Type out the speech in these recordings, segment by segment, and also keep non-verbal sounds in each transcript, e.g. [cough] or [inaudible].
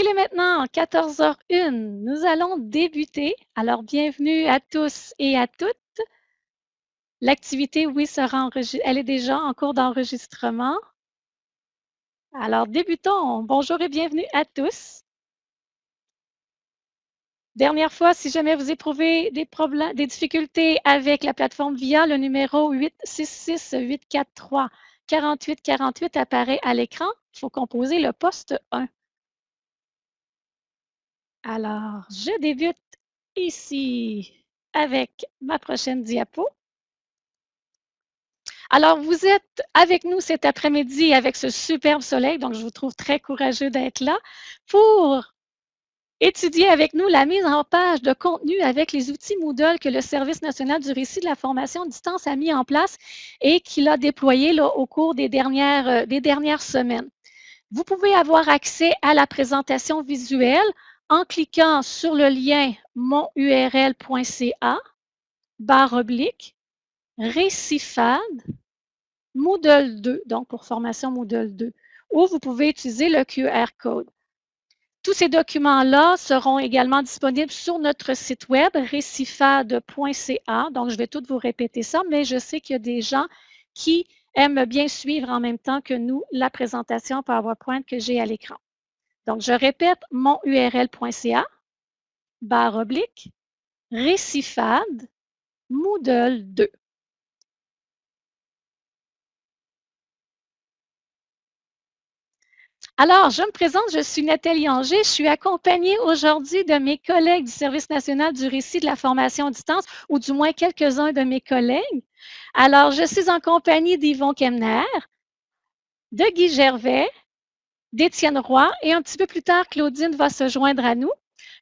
Il est maintenant 14h01. Nous allons débuter. Alors, bienvenue à tous et à toutes. L'activité, oui, sera enregistrée. Elle est déjà en cours d'enregistrement. Alors, débutons. Bonjour et bienvenue à tous. Dernière fois, si jamais vous éprouvez des problèmes, des difficultés avec la plateforme VIA, le numéro 866-843-4848 apparaît à l'écran. Il faut composer le poste 1. Alors, je débute ici avec ma prochaine diapo. Alors, vous êtes avec nous cet après-midi avec ce superbe soleil, donc je vous trouve très courageux d'être là pour étudier avec nous la mise en page de contenu avec les outils Moodle que le Service national du récit de la formation à distance a mis en place et qu'il a déployé au cours des dernières, euh, des dernières semaines. Vous pouvez avoir accès à la présentation visuelle en cliquant sur le lien monurl.ca, barre oblique, Récifade, Moodle 2, donc pour formation Moodle 2, ou vous pouvez utiliser le QR code. Tous ces documents-là seront également disponibles sur notre site web récifade.ca. Donc, je vais tout vous répéter ça, mais je sais qu'il y a des gens qui aiment bien suivre en même temps que nous la présentation PowerPoint que j'ai à l'écran. Donc, je répète monurl.ca, barre oblique, récifade, Moodle 2. Alors, je me présente, je suis Nathalie Anger. Je suis accompagnée aujourd'hui de mes collègues du Service national du récit de la formation à distance, ou du moins quelques-uns de mes collègues. Alors, je suis en compagnie d'Yvon Kemner, de Guy Gervais, d'Étienne Roy et un petit peu plus tard, Claudine va se joindre à nous.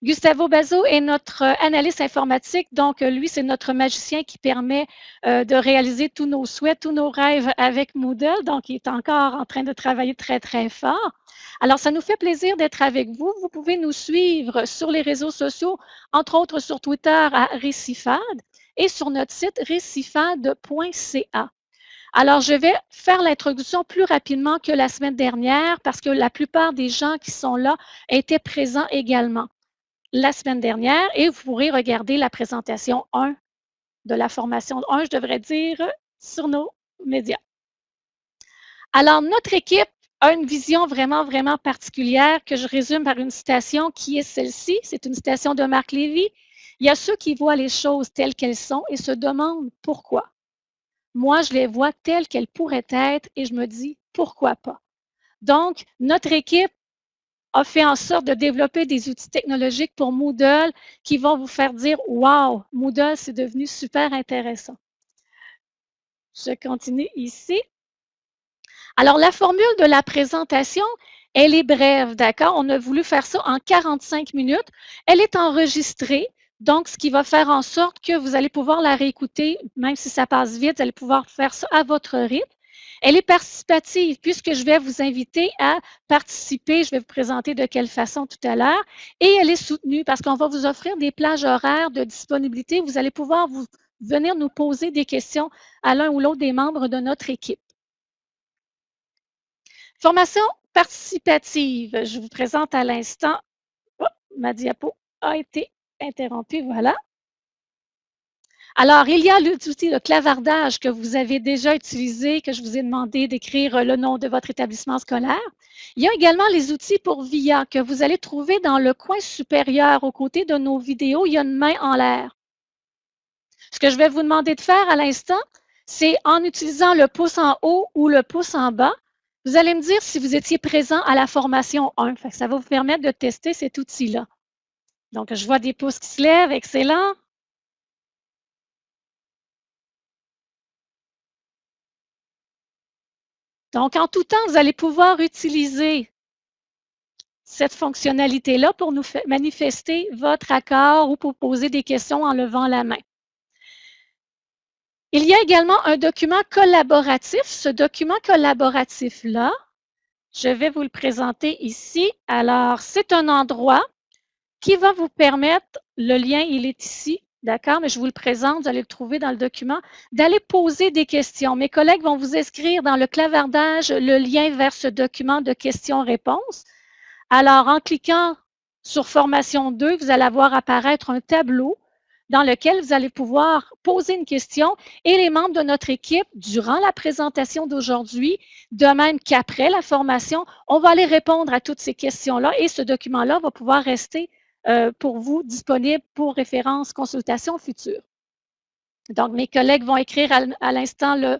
Gustavo Bazo est notre euh, analyste informatique, donc euh, lui, c'est notre magicien qui permet euh, de réaliser tous nos souhaits, tous nos rêves avec Moodle, donc il est encore en train de travailler très, très fort. Alors, ça nous fait plaisir d'être avec vous. Vous pouvez nous suivre sur les réseaux sociaux, entre autres sur Twitter à Récifade et sur notre site récifade.ca. Alors, je vais faire l'introduction plus rapidement que la semaine dernière parce que la plupart des gens qui sont là étaient présents également la semaine dernière et vous pourrez regarder la présentation 1 de la formation 1, je devrais dire, sur nos médias. Alors, notre équipe a une vision vraiment, vraiment particulière que je résume par une citation qui est celle-ci. C'est une citation de Marc Lévy. Il y a ceux qui voient les choses telles qu'elles sont et se demandent pourquoi. Moi, je les vois telles qu'elles pourraient être et je me dis pourquoi pas? Donc, notre équipe a fait en sorte de développer des outils technologiques pour Moodle qui vont vous faire dire Wow, Moodle, c'est devenu super intéressant. Je continue ici. Alors, la formule de la présentation, elle est brève, d'accord? On a voulu faire ça en 45 minutes. Elle est enregistrée. Donc, ce qui va faire en sorte que vous allez pouvoir la réécouter, même si ça passe vite, vous allez pouvoir faire ça à votre rythme. Elle est participative puisque je vais vous inviter à participer. Je vais vous présenter de quelle façon tout à l'heure. Et elle est soutenue parce qu'on va vous offrir des plages horaires de disponibilité. Vous allez pouvoir vous, venir nous poser des questions à l'un ou l'autre des membres de notre équipe. Formation participative. Je vous présente à l'instant. Oh, ma diapo a été interrompu, voilà. Alors, il y a l'outil de clavardage que vous avez déjà utilisé, que je vous ai demandé d'écrire le nom de votre établissement scolaire. Il y a également les outils pour VIA que vous allez trouver dans le coin supérieur aux côtés de nos vidéos. Il y a une main en l'air. Ce que je vais vous demander de faire à l'instant, c'est en utilisant le pouce en haut ou le pouce en bas, vous allez me dire si vous étiez présent à la formation 1. ça va vous permettre de tester cet outil-là. Donc, je vois des pouces qui se lèvent. Excellent. Donc, en tout temps, vous allez pouvoir utiliser cette fonctionnalité-là pour nous manifester votre accord ou pour poser des questions en levant la main. Il y a également un document collaboratif. Ce document collaboratif-là, je vais vous le présenter ici. Alors, c'est un endroit qui va vous permettre, le lien, il est ici, d'accord, mais je vous le présente, vous allez le trouver dans le document, d'aller poser des questions. Mes collègues vont vous inscrire dans le clavardage le lien vers ce document de questions-réponses. Alors, en cliquant sur Formation 2, vous allez avoir apparaître un tableau dans lequel vous allez pouvoir poser une question et les membres de notre équipe, durant la présentation d'aujourd'hui, de même qu'après la formation, on va aller répondre à toutes ces questions-là et ce document-là va pouvoir rester euh, pour vous disponible pour référence consultation future. Donc, mes collègues vont écrire à, l'instant le...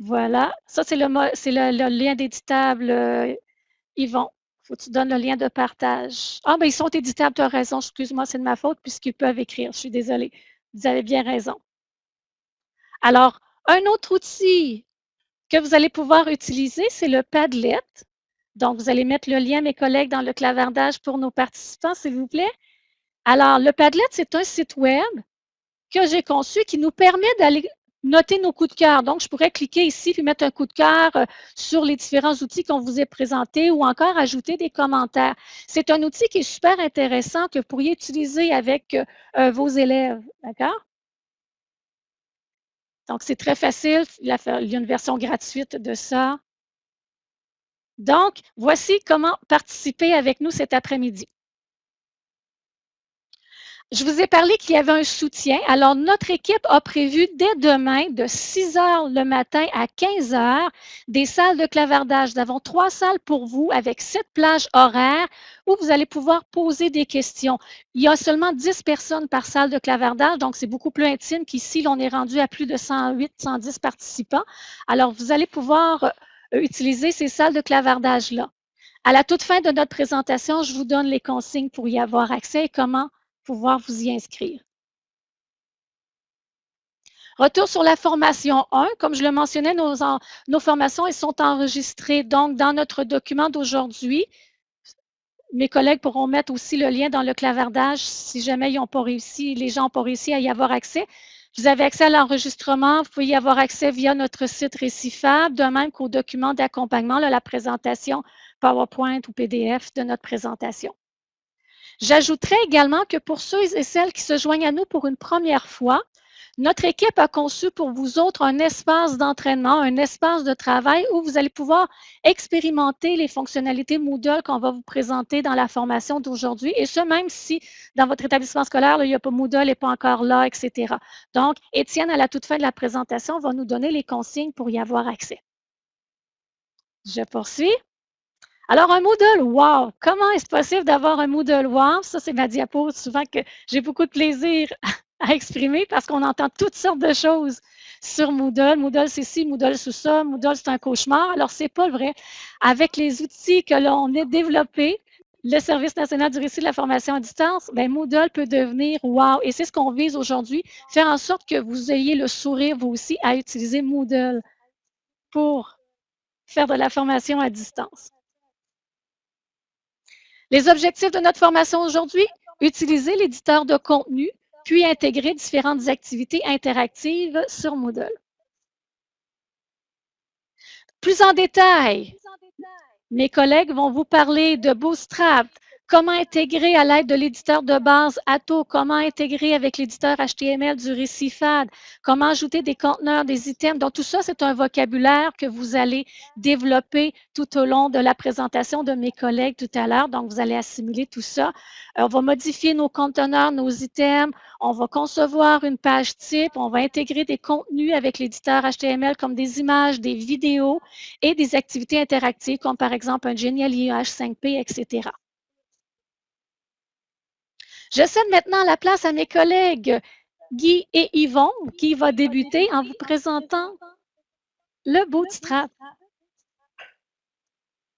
Voilà, ça c'est le, le, lien d'éditable, euh, Yvon faut que tu donnes le lien de partage. Ah, ben ils sont éditables, tu as raison. Excuse-moi, c'est de ma faute puisqu'ils peuvent écrire. Je suis désolée. Vous avez bien raison. Alors, un autre outil que vous allez pouvoir utiliser, c'est le Padlet. Donc, vous allez mettre le lien, mes collègues, dans le clavardage pour nos participants, s'il vous plaît. Alors, le Padlet, c'est un site web que j'ai conçu qui nous permet d'aller noter nos coups de cœur. Donc, je pourrais cliquer ici puis mettre un coup de cœur euh, sur les différents outils qu'on vous a présentés ou encore ajouter des commentaires. C'est un outil qui est super intéressant que vous pourriez utiliser avec euh, euh, vos élèves. D'accord? Donc, c'est très facile. Il y a une version gratuite de ça. Donc, voici comment participer avec nous cet après-midi. Je vous ai parlé qu'il y avait un soutien. Alors, notre équipe a prévu dès demain, de 6 heures le matin à 15 heures, des salles de clavardage. Nous avons trois salles pour vous avec sept plages horaires où vous allez pouvoir poser des questions. Il y a seulement 10 personnes par salle de clavardage, donc c'est beaucoup plus intime qu'ici. On est rendu à plus de 108, 110 participants. Alors, vous allez pouvoir utiliser ces salles de clavardage-là. À la toute fin de notre présentation, je vous donne les consignes pour y avoir accès et comment pouvoir vous y inscrire. Retour sur la formation 1. Comme je le mentionnais, nos, formations sont enregistrées donc dans notre document d'aujourd'hui. Mes collègues pourront mettre aussi le lien dans le clavardage si jamais ils ont pas réussi, les gens n'ont pas réussi à y avoir accès. Vous avez accès à l'enregistrement, vous pouvez y avoir accès via notre site Récifable, de même qu'au document d'accompagnement, la présentation PowerPoint ou PDF de notre présentation. J'ajouterais également que pour ceux et celles qui se joignent à nous pour une première fois, notre équipe a conçu pour vous autres un espace d'entraînement, un espace de travail où vous allez pouvoir expérimenter les fonctionnalités Moodle qu'on va vous présenter dans la formation d'aujourd'hui, et ce, même si dans votre établissement scolaire, il a pas Moodle n'est pas encore là, etc. Donc, Étienne, à la toute fin de la présentation, va nous donner les consignes pour y avoir accès. Je poursuis. Alors, un Moodle, wow! Comment est-ce possible d'avoir un Moodle wow? Ça, c'est ma diapo souvent que j'ai beaucoup de plaisir [laughs] à exprimer parce qu'on entend toutes sortes de choses sur Moodle. Moodle, c'est ci, Moodle, c'est ça. Moodle, c'est un cauchemar. Alors, c'est pas vrai. Avec les outils que l'on a développés, le Service national du récit de la formation à distance, bien, Moodle peut devenir wow. Et c'est ce qu'on vise aujourd'hui, faire en sorte que vous ayez le sourire, vous aussi, à utiliser Moodle pour faire de la formation à distance. Les objectifs de notre formation aujourd'hui, utiliser l'éditeur de contenu, puis intégrer différentes activités interactives sur Moodle. Plus en détail, mes collègues vont vous parler de Bootstrap, Comment intégrer à l'aide de l'éditeur de base Atto? Comment intégrer avec l'éditeur HTML du Récifad? Comment ajouter des conteneurs, des items? Donc, tout ça, c'est un vocabulaire que vous allez développer tout au long de la présentation de mes collègues tout à l'heure. Donc, vous allez assimiler tout ça. Euh, on va modifier nos conteneurs, nos items. On va concevoir une page type. On va intégrer des contenus avec l'éditeur HTML comme des images, des vidéos et des activités interactives comme par exemple un Genial H5P, etc. Je cède maintenant la place à mes collègues Guy et Yvon, qui va débuter en vous présentant le bootstrap.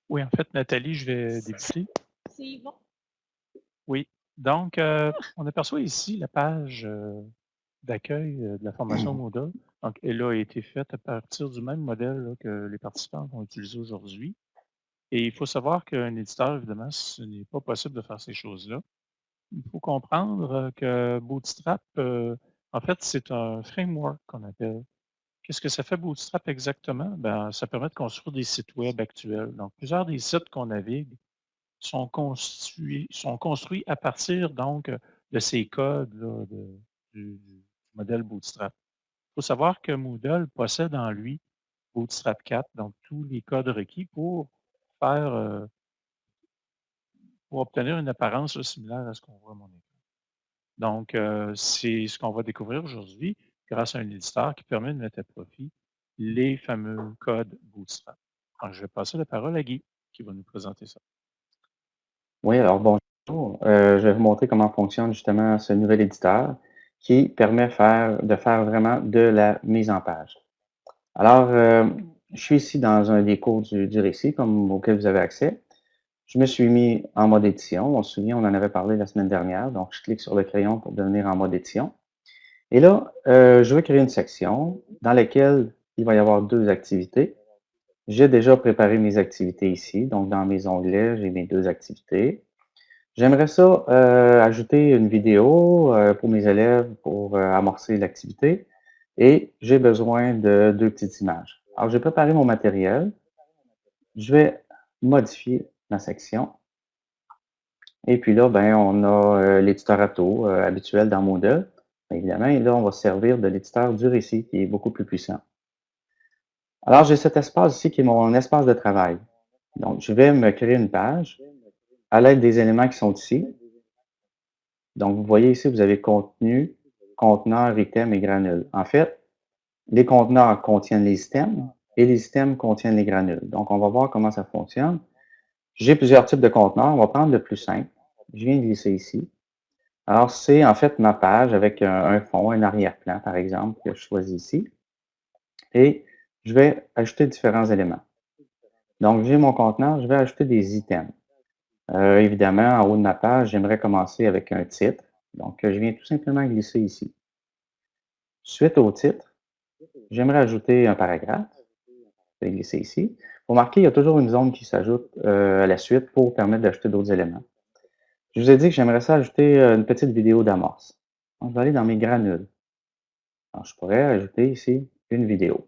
Oui, en fait, Nathalie, je vais débuter. C'est Yvon. Oui. Donc, euh, on aperçoit ici la page euh, d'accueil euh, de la formation [clears throat] Moodle. Donc, elle a été faite à partir du même modèle que les participants vont utiliser aujourd'hui. Et il faut savoir qu'un éditeur, évidemment, ce n'est pas possible de faire ces choses-là il faut comprendre que Bootstrap, en fait, c'est un framework qu'on appelle. Qu'est-ce que ça fait Bootstrap exactement? Ben, ça permet de construire des sites web actuels. Donc, plusieurs des sites qu'on navigue sont construits, à partir donc de ces codes du, modèle Bootstrap. Il faut savoir que Moodle possède en lui Bootstrap 4, donc tous les codes requis pour faire pour obtenir une apparence similaire à ce qu'on voit à mon écran. Donc, euh, c'est ce qu'on va découvrir aujourd'hui grâce à un éditeur qui permet de mettre à profit les fameux codes Bootstrap. Je vais passer la parole à Guy qui va nous présenter ça. Oui, alors bonjour. Euh, je vais vous montrer comment fonctionne justement ce nouvel éditeur qui permet de faire vraiment de la mise en page. Alors, euh, je suis ici dans un des cours du, du récit comme auquel vous avez accès. Je me suis mis en mode édition. On se souvient, on en avait parlé la semaine dernière. Donc, je clique sur le crayon pour devenir en mode édition. Et là, euh, je vais créer une section dans laquelle il va y avoir deux activités. J'ai déjà préparé mes activités ici. Donc, dans mes onglets, j'ai mes deux activités. J'aimerais ça euh, ajouter une vidéo euh, pour mes élèves pour amorcer l'activité. Et j'ai besoin de deux petites images. Alors, j'ai préparé mon matériel. Je vais modifier ma section. Et puis là, ben, on a euh, l'éditeur Atto euh, habituel dans Moodle. Évidemment, et là, on va servir de l'éditeur du récit qui est beaucoup plus puissant. Alors, j'ai cet espace ici qui est mon espace de travail. Donc, je vais me créer une page à l'aide des éléments qui sont ici. Donc, vous voyez ici, vous avez contenu, conteneur, item et granule. En fait, les conteneurs contiennent les systèmes et les systèmes contiennent les granules. Donc, on va voir comment ça fonctionne. J'ai plusieurs types de conteneurs. On va prendre le plus simple. Je viens de glisser ici. Alors, c'est en fait ma page avec un, fond, un arrière-plan, par exemple, que je choisis ici. Et je vais ajouter différents éléments. Donc, j'ai mon conteneur, je vais ajouter des items. Euh, évidemment, en haut de ma page, j'aimerais commencer avec un titre. Donc, je viens tout simplement glisser ici. Suite au titre, j'aimerais ajouter un paragraphe. Je vais glisser ici. Vous remarquez, il y a toujours une zone qui s'ajoute euh, à la suite pour permettre d'ajouter d'autres éléments. Je vous ai dit que j'aimerais ça ajouter euh, une petite vidéo d'amorce. je vais aller dans mes granules. Je pourrais ajouter ici une vidéo.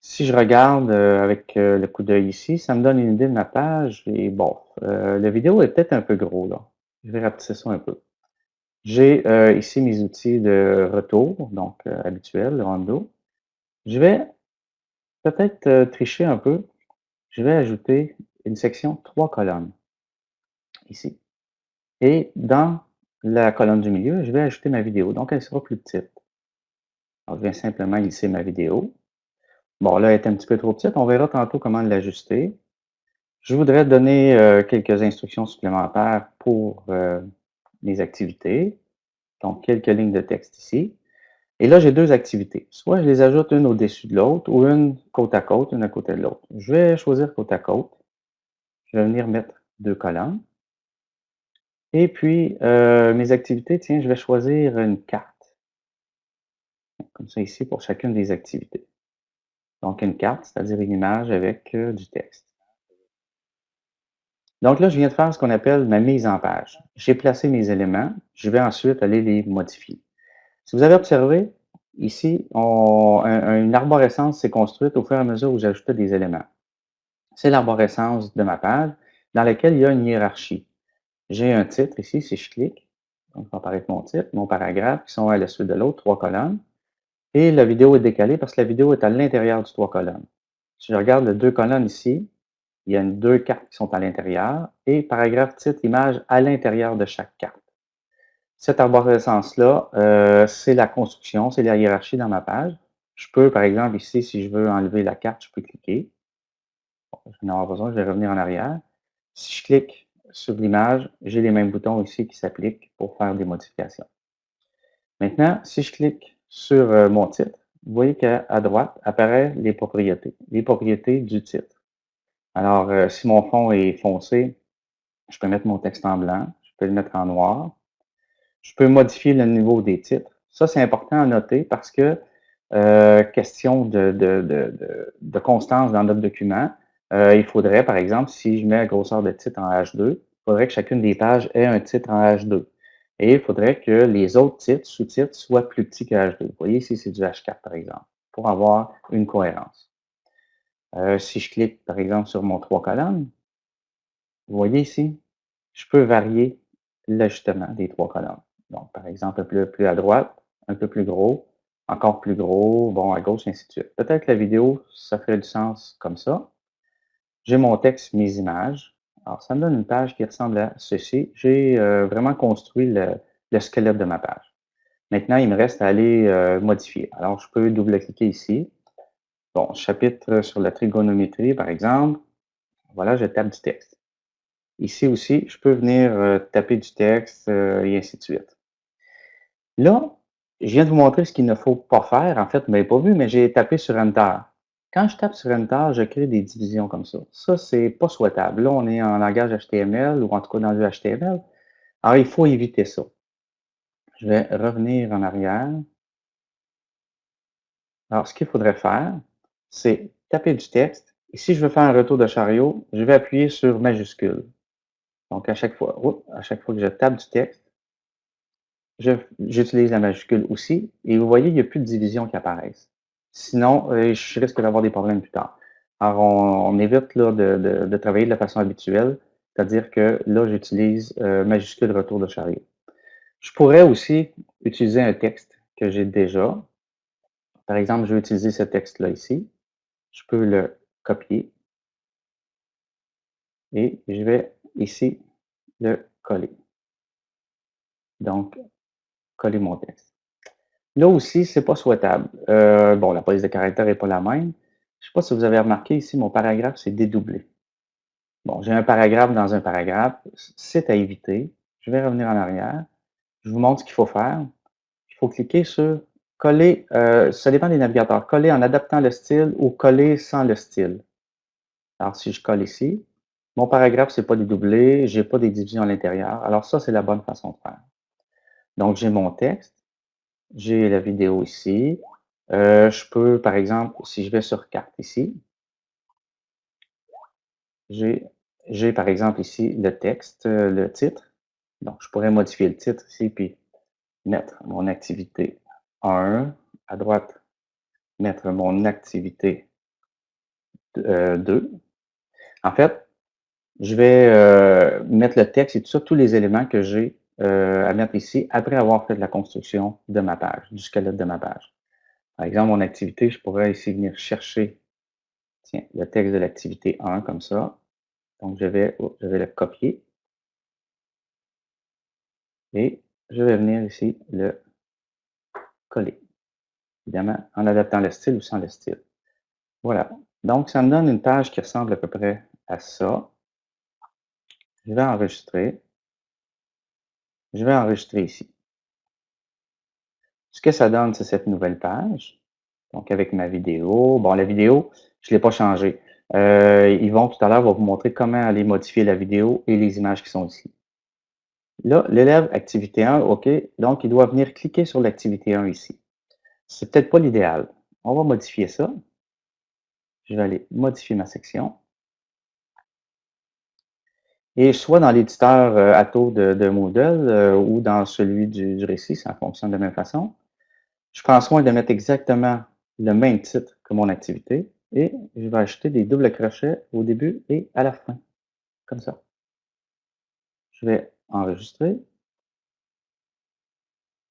Si je regarde euh, avec le coup d'œil ici, ça me donne une idée de ma page. Et bon, la vidéo est peut-être un peu gros là. Je vais rapetisser ça un peu. J'ai ici mes outils de retour, donc habituels, le rondo. Je vais peut-être euh, tricher un peu. Je vais ajouter une section trois colonnes ici. Et dans la colonne du milieu, je vais ajouter ma vidéo. Donc, elle sera plus petite. Je viens simplement glisser ma vidéo. Bon, là, elle est un petit peu trop petite. On verra tantôt comment l'ajuster. Je voudrais donner euh, quelques instructions supplémentaires pour euh, mes activités. Donc, quelques lignes de texte ici. Et là, j'ai deux activités. Soit je les ajoute une au-dessus de l'autre ou une côte à côte, une à côté de l'autre. Je vais choisir côte à côte. Je vais venir mettre deux colonnes. Et puis, euh, mes activités, tiens, je vais choisir une carte. Comme ça ici pour chacune des activités. Donc, une carte, c'est-à-dire une image avec euh, du texte. Donc là, je viens de faire ce qu'on appelle ma mise en page. J'ai placé mes éléments. Je vais ensuite aller les modifier. Si vous avez observé, ici, une arborescence s'est construite au fur et à mesure où j'ajoutais des éléments. C'est l'arborescence de ma page dans laquelle il y a une hiérarchie. J'ai un titre ici, si je clique, donc va apparaître mon titre, mon paragraphe, qui sont à la suite de l'autre, trois colonnes. Et la vidéo est décalée parce que la vidéo est à l'intérieur du trois colonnes. Si je regarde les deux colonnes ici, il y a deux cartes qui sont à l'intérieur et paragraphe, titre, image à l'intérieur de chaque carte. Cette arborescence-là, euh, c'est la construction, c'est la hiérarchie dans ma page. Je peux, par exemple, ici, si je veux enlever la carte, je peux cliquer. je vais en avoir besoin, je vais revenir en arrière. Si je clique sur l'image, j'ai les mêmes boutons ici qui s'appliquent pour faire des modifications. Maintenant, si je clique sur euh, mon titre, vous voyez qu'à droite apparaissent les propriétés, les propriétés du titre. Alors, euh, si mon fond est foncé, je peux mettre mon texte en blanc, je peux le mettre en noir, je peux modifier le niveau des titres. Ça, c'est important à noter parce que, euh, question de, de, constance dans notre document, euh, il faudrait, par exemple, si je mets la grosseur de titre en H2, il faudrait que chacune des pages ait un titre en H2. Et il faudrait que les autres titres, sous-titres, soient plus petits que H2. Vous voyez ici, c'est du H4, par exemple, pour avoir une cohérence. Euh, si je clique, par exemple, sur mon trois colonnes, vous voyez ici, je peux varier l'ajustement des trois colonnes. Donc, par exemple, un peu plus à droite, un peu plus gros, encore plus gros, bon, à gauche, ainsi de suite. Peut-être que la vidéo, ça ferait du sens comme ça. J'ai mon texte, mes images. Alors, ça me donne une page qui ressemble à ceci. J'ai euh, vraiment construit le, squelette de ma page. Maintenant, il me reste à aller euh, modifier. Alors, je peux double-cliquer ici. Bon, chapitre sur la trigonométrie, par exemple. Voilà, je tape du texte. Ici aussi, je peux venir euh, taper du texte et ainsi de suite. Là, je viens de vous montrer ce qu'il ne faut pas faire. En fait, vous ne m'avez pas vu, mais j'ai tapé sur Enter. Quand je tape sur Enter, je crée des divisions comme ça. Ça, c'est pas souhaitable. Là, on est en langage HTML ou en tout cas dans le HTML. Alors, il faut éviter ça. Je vais revenir en arrière. Alors, ce qu'il faudrait faire, c'est taper du texte. Et si je veux faire un retour de chariot, je vais appuyer sur majuscule. Donc, à chaque fois, à chaque fois que je tape du texte, j'utilise la majuscule aussi. Et vous voyez, il n'y a plus de division qui apparaissent. Sinon, euh, je risque d'avoir des problèmes plus tard. Alors, on, évite là, de, travailler de la façon habituelle, c'est-à-dire que là, j'utilise euh, majuscule retour de chariot. Je pourrais aussi utiliser un texte que j'ai déjà. Par exemple, je vais utiliser ce texte-là ici. Je peux le copier et je vais ici le coller. Donc, coller mon texte. Là aussi, c'est pas souhaitable. Euh, bon, la police de caractère n'est pas la même. Je ne sais pas si vous avez remarqué ici, mon paragraphe, c'est dédoublé. Bon, j'ai un paragraphe dans un paragraphe. C'est à éviter. Je vais revenir en arrière. Je vous montre ce qu'il faut faire. Il faut cliquer sur coller, euh, ça dépend des navigateurs, coller en adaptant le style ou coller sans le style. Alors, si je colle ici, mon paragraphe, c'est pas dédoublé, j'ai pas des divisions à l'intérieur. Alors ça, c'est la bonne façon de faire. Donc, j'ai mon texte. J'ai la vidéo ici. Euh, je peux, par exemple, si je vais sur carte ici, j'ai par exemple ici le texte, euh, le titre. Donc, je pourrais modifier le titre ici, puis mettre mon activité 1. À droite, mettre mon activité 2. Euh, en fait, je vais mettre le texte et tout ça, tous les éléments que j'ai euh, à mettre ici après avoir fait la construction de ma page, du squelette de ma page. Par exemple, mon activité, je pourrais ici venir chercher tiens, le texte de l'activité 1 comme ça. Donc, je vais, oh, je vais le copier. Et je vais venir ici le coller. Évidemment, en adaptant le style ou sans le style. Voilà. Donc, ça me donne une page qui ressemble à peu près à ça. Je vais enregistrer. Je vais enregistrer ici. Ce que ça donne, c'est cette nouvelle page. Donc, avec ma vidéo. Bon, la vidéo, je ne l'ai pas changée. Euh, Yvon, tout à l'heure, va vous montrer comment aller modifier la vidéo et les images qui sont ici. Là, l'élève activité 1, OK. Donc, il doit venir cliquer sur l'activité 1 ici. C'est peut-être pas l'idéal. On va modifier ça. Je vais aller modifier ma section. Et soit dans l'éditeur euh, Atto de, Moodle euh, ou dans celui du, récit, ça fonctionne de la même façon. Je prends soin de mettre exactement le même titre que mon activité et je vais ajouter des doubles crochets au début et à la fin, comme ça. Je vais enregistrer.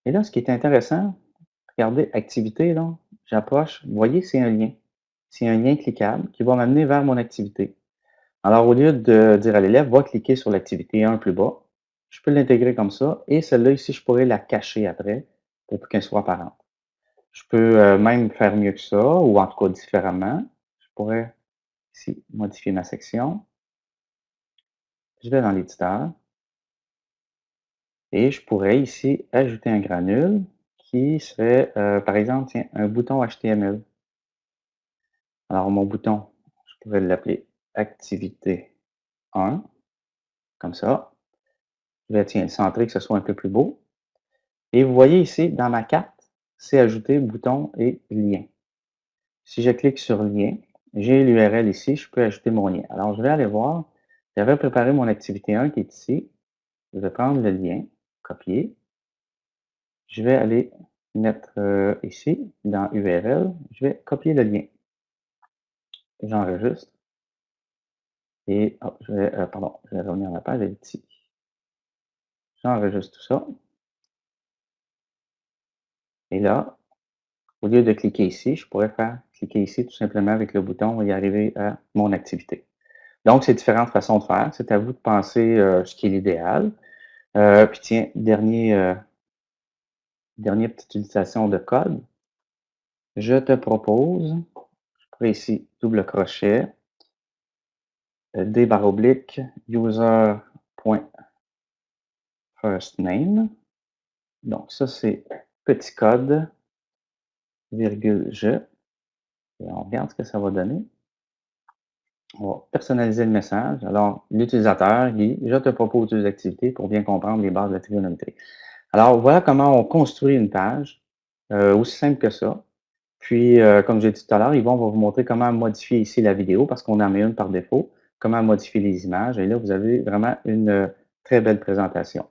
Et là, ce qui est intéressant, regardez, activité, là, j'approche, vous voyez, c'est un lien. C'est un lien cliquable qui va m'amener vers mon activité. Alors, au lieu de dire à l'élève, va cliquer sur l'activité 1 plus bas, je peux l'intégrer comme ça. Et celle-là ici, je pourrais la cacher après pour qu'elle soit apparente. Je peux euh, même faire mieux que ça, ou en tout cas différemment. Je pourrais ici modifier ma section. Je vais dans l'éditeur. Et je pourrais ici ajouter un granule qui serait, euh, par exemple, tiens, un bouton HTML. Alors, mon bouton, je pourrais l'appeler activité 1, comme ça. Je vais tiens, centrer que ce soit un peu plus beau. Et vous voyez ici, dans ma carte, c'est ajouter bouton et lien. Si je clique sur lien, j'ai l'URL ici, je peux ajouter mon lien. Alors, je vais aller voir. J'avais préparé mon activité 1 qui est ici. Je vais prendre le lien, copier. Je vais aller mettre euh, ici, dans URL, je vais copier le lien. J'enregistre. Et oh, je vais, euh, pardon, je vais revenir à la page ici. J'enregistre tout ça. Et là, au lieu de cliquer ici, je pourrais faire cliquer ici tout simplement avec le bouton et arriver à mon activité. Donc, c'est différentes façons de faire. C'est à vous de penser euh, ce qui est l'idéal. Euh, puis tiens, dernier, dernière petite utilisation de code. Je te propose, je ferai ici double crochet, d barre oblique user.firstname. Donc, ça, c'est petit code, virgule je. Et on regarde ce que ça va donner. On va personnaliser le message. Alors, l'utilisateur, Guy, je te propose deux activités pour bien comprendre les bases de la trigonométrie. Alors, voilà comment on construit une page, euh, aussi simple que ça. Puis, euh, comme j'ai dit tout à l'heure, Yvon va vous montrer comment modifier ici la vidéo, parce qu'on en met une par défaut, comment modifier les images. Et là, vous avez vraiment une euh, très belle présentation.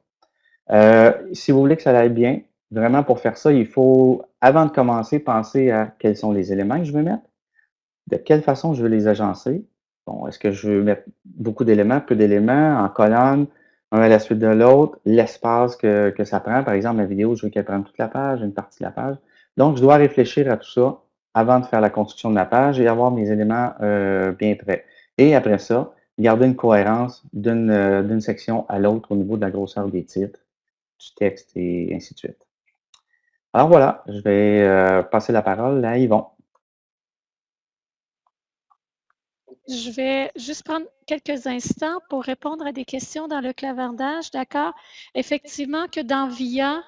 si vous voulez que ça aille bien, vraiment pour faire ça, il faut, avant de commencer, penser à quels sont les éléments que je veux mettre, de quelle façon je veux les agencer, Bon, est-ce que je veux mettre beaucoup d'éléments, peu d'éléments, en colonne, un à la suite de l'autre, l'espace que, ça prend. Par exemple, la vidéo, je veux qu'elle prenne toute la page, une partie de la page. Donc, je dois réfléchir à tout ça avant de faire la construction de la page et avoir mes éléments euh, bien prêts. Et après ça, garder une cohérence d'une euh, section à l'autre au niveau de la grosseur des titres, du texte et ainsi de suite. Alors voilà, je vais euh, passer la parole à Yvon. Je vais juste prendre quelques instants pour répondre à des questions dans le clavardage, d'accord? Effectivement que dans VIA,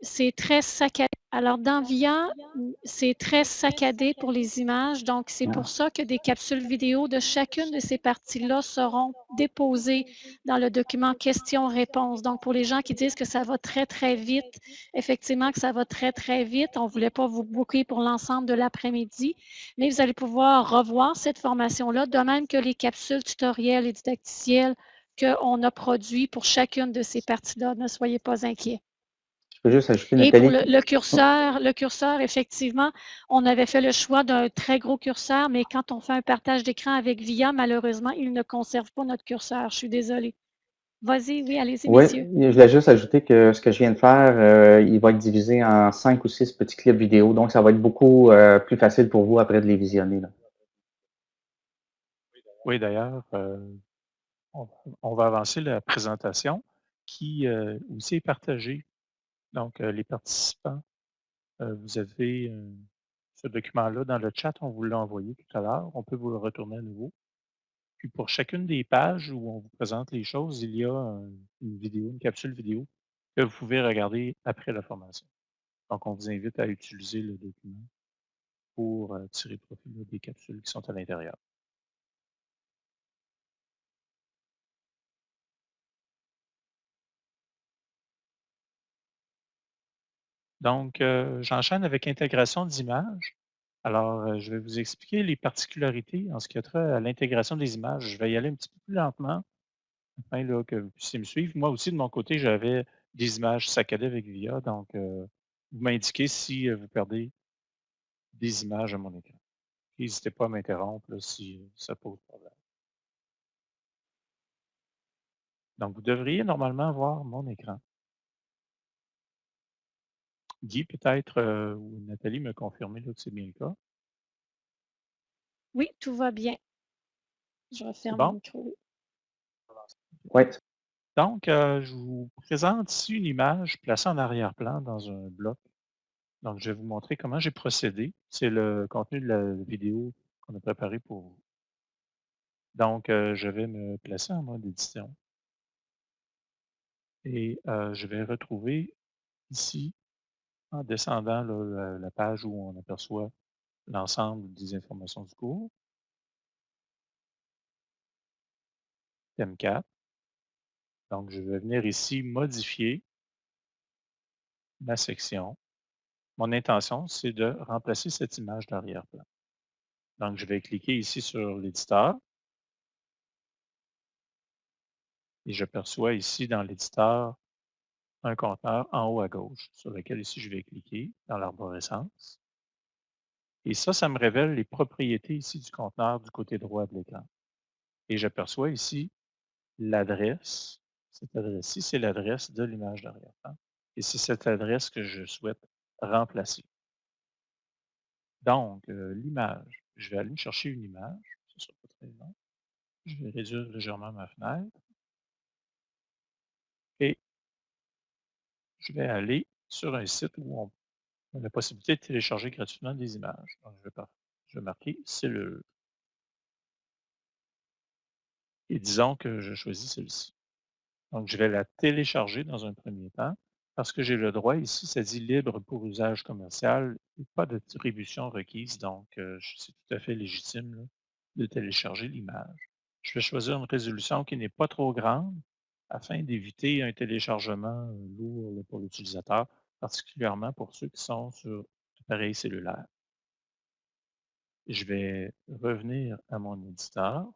c'est très saccadé. Alors, dans VIA, c'est très saccadé pour les images. Donc, c'est pour ça que des capsules vidéo de chacune de ces parties-là seront déposées dans le document questions-réponses. Donc, pour les gens qui disent que ça va très, très vite, effectivement que ça va très, très vite. On ne voulait pas vous booker pour l'ensemble de l'après-midi, mais vous allez pouvoir revoir cette formation-là, de même que les capsules tutoriels et didacticiels qu'on a produits pour chacune de ces parties-là. Ne soyez pas inquiets. Je peux juste ajouter, Et pour le, curseur, le curseur, effectivement, on avait fait le choix d'un très gros curseur, mais quand on fait un partage d'écran avec VIA, malheureusement, il ne conserve pas notre curseur. Je suis désolée. Vas-y, oui, allez-y, oui, Je voulais juste ajouter que ce que je viens de faire, euh, il va être divisé en cinq ou six petits clips vidéo, donc ça va être beaucoup euh, plus facile pour vous après de les visionner. Oui, d'ailleurs, euh, on, va avancer la présentation qui aussi est partagée donc, les participants, vous avez ce document-là dans le chat, on vous l'a envoyé tout à l'heure. On peut vous le retourner à nouveau. Puis pour chacune des pages où on vous présente les choses, il y a une vidéo, une capsule vidéo que vous pouvez regarder après la formation. Donc, on vous invite à utiliser le document pour tirer profit des capsules qui sont à l'intérieur. Donc, euh, j'enchaîne avec intégration d'images. Alors, euh, je vais vous expliquer les particularités en ce qui a trait à l'intégration des images. Je vais y aller un petit peu plus lentement, afin que vous puissiez me suivre. Moi aussi, de mon côté, j'avais des images saccadées avec VIA, donc euh, vous m'indiquez si vous perdez des images à mon écran. N'hésitez pas à m'interrompre si ça pose problème. Donc, vous devriez normalement voir mon écran. Guy, peut-être, euh, ou Nathalie me confirmer que c'est bien le cas. Oui, tout va bien. Je referme le micro. Oui. Donc, euh, je vous présente ici une image placée en arrière-plan dans un bloc? Donc, je vais vous montrer comment j'ai procédé. C'est le contenu de la vidéo qu'on a préparé pour vous. Donc, euh, je vais me placer en mode édition. Et je vais retrouver ici en descendant la, page où on aperçoit l'ensemble des informations du cours. Thème 4. Donc, je vais venir ici modifier ma section. Mon intention, c'est de remplacer cette image d'arrière-plan. Donc, je vais cliquer ici sur l'éditeur. Et j'aperçois ici dans l'éditeur un en haut à gauche, sur lequel ici je vais cliquer dans l'arborescence. Et ça, ça me révèle les propriétés ici du conteneur du côté droit de l'écran. Et j'aperçois ici l'adresse. Cette adresse-ci, c'est l'adresse de l'image d'arrière-plan. Et c'est cette adresse que je souhaite remplacer. Donc, euh, l'image, je vais aller chercher une image. Ce sera pas très long. Je vais réduire légèrement ma fenêtre. Et je vais aller sur un site où on a la possibilité de télécharger gratuitement des images. Je vais, je vais marquer. Et disons que je choisis celle-ci. Donc, je vais la télécharger dans un premier temps parce que j'ai le droit ici, ça dit libre pour usage commercial et pas d'attribution requise. Donc, euh, c'est tout à fait légitime de télécharger l'image. Je vais choisir une résolution qui n'est pas trop grande afin d'éviter un téléchargement euh, lourd pour l'utilisateur, particulièrement pour ceux qui sont sur appareil cellulaire. Je vais revenir à mon éditeur.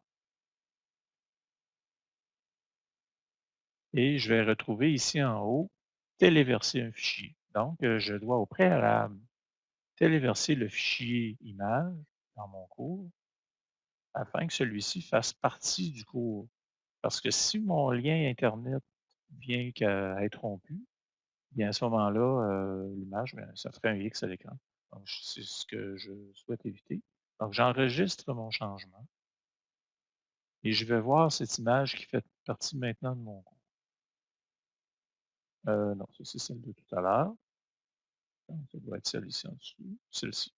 Et je vais retrouver ici en haut, téléverser un fichier. Donc, euh, je dois au préalable téléverser le fichier image dans mon cours afin que celui-ci fasse partie du cours. Parce que si mon lien Internet vient qu'à être rompu, bien à ce moment-là, euh, l'image, ben, ça ferait un X à l'écran. Donc, c'est ce que je souhaite éviter. Donc, j'enregistre mon changement et je vais voir cette image qui fait partie maintenant de mon cours. Euh, non, c'est celle de tout à l'heure. Ça doit être celle ici en dessous, celle-ci.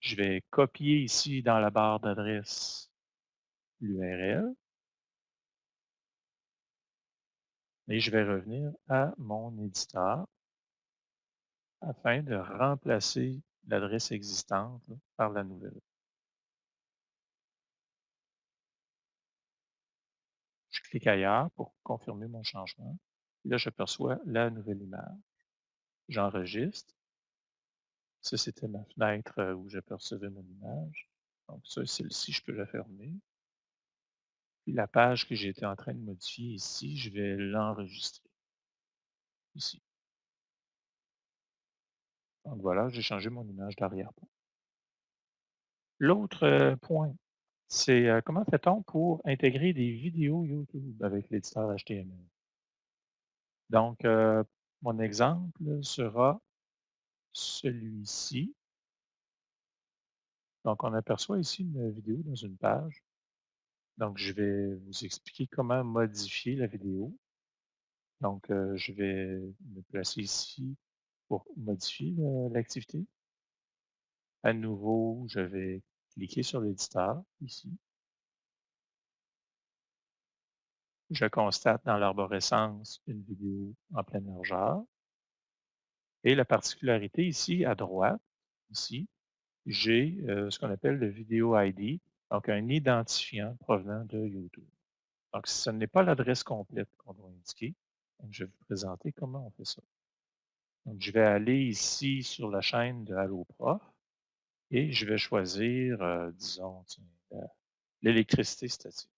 Je vais copier ici dans la barre d'adresse l'URL. Et je vais revenir à mon éditeur afin de remplacer l'adresse existante par la nouvelle. Je clique ailleurs pour confirmer mon changement. Là, j'aperçois la nouvelle image. J'enregistre. Ça, c'était ma fenêtre euh, où j'apercevais mon image. Donc ça, celle-ci, je peux la fermer. La page que j'étais en train de modifier ici, je vais l'enregistrer. Ici. Donc voilà, j'ai changé mon image d'arrière-plan. L'autre euh, point, c'est euh, comment fait-on pour intégrer des vidéos YouTube avec l'éditeur HTML? Donc, euh, mon exemple sera celui-ci. Donc, on aperçoit ici une vidéo dans une page. Donc, je vais vous expliquer comment modifier la vidéo. Donc, euh, je vais me placer ici pour modifier l'activité. À nouveau, je vais cliquer sur l'éditeur ici. Je constate dans l'arborescence une vidéo en pleine largeur. Et la particularité ici, à droite, ici, j'ai euh, ce qu'on appelle le vidéo ID, donc un identifiant provenant de YouTube. Donc, ce n'est pas l'adresse complète qu'on doit indiquer. je vais vous présenter comment on fait ça. Donc, je vais aller ici sur la chaîne de AlloProf et je vais choisir, euh, disons, l'électricité statique.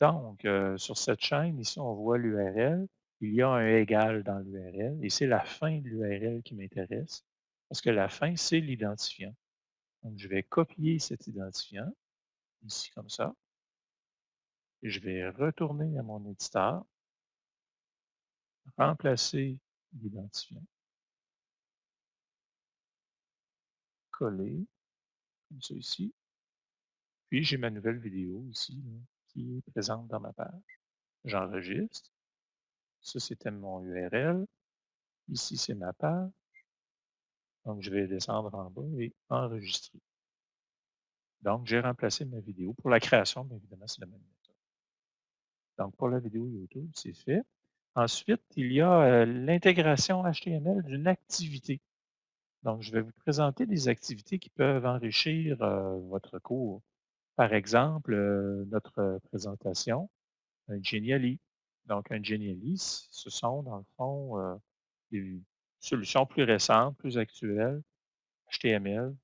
Donc, euh, sur cette chaîne, ici, on voit l'URL. Il y a un égal dans l'URL et c'est la fin de l'URL qui m'intéresse parce que la fin, c'est l'identifiant. Donc, je vais copier cet identifiant, ici comme ça. Je vais retourner à mon éditeur, remplacer l'identifiant, coller, comme ça ici. Puis, j'ai ma nouvelle vidéo ici, qui est présente dans ma page. J'enregistre. Ça, c'était mon URL. Ici, c'est ma page. Donc, je vais descendre en bas et enregistrer. Donc, j'ai remplacé ma vidéo. Pour la création, bien évidemment, c'est la même méthode. Donc, pour la vidéo YouTube, c'est fait. Ensuite, il y a euh, l'intégration HTML d'une activité. Donc, je vais vous présenter des activités qui peuvent enrichir euh, votre cours. Par exemple, euh, notre présentation, un Geniali. Donc, un Geniali, ce sont, dans le fond, des solutions plus récentes, plus actuelles, HTML.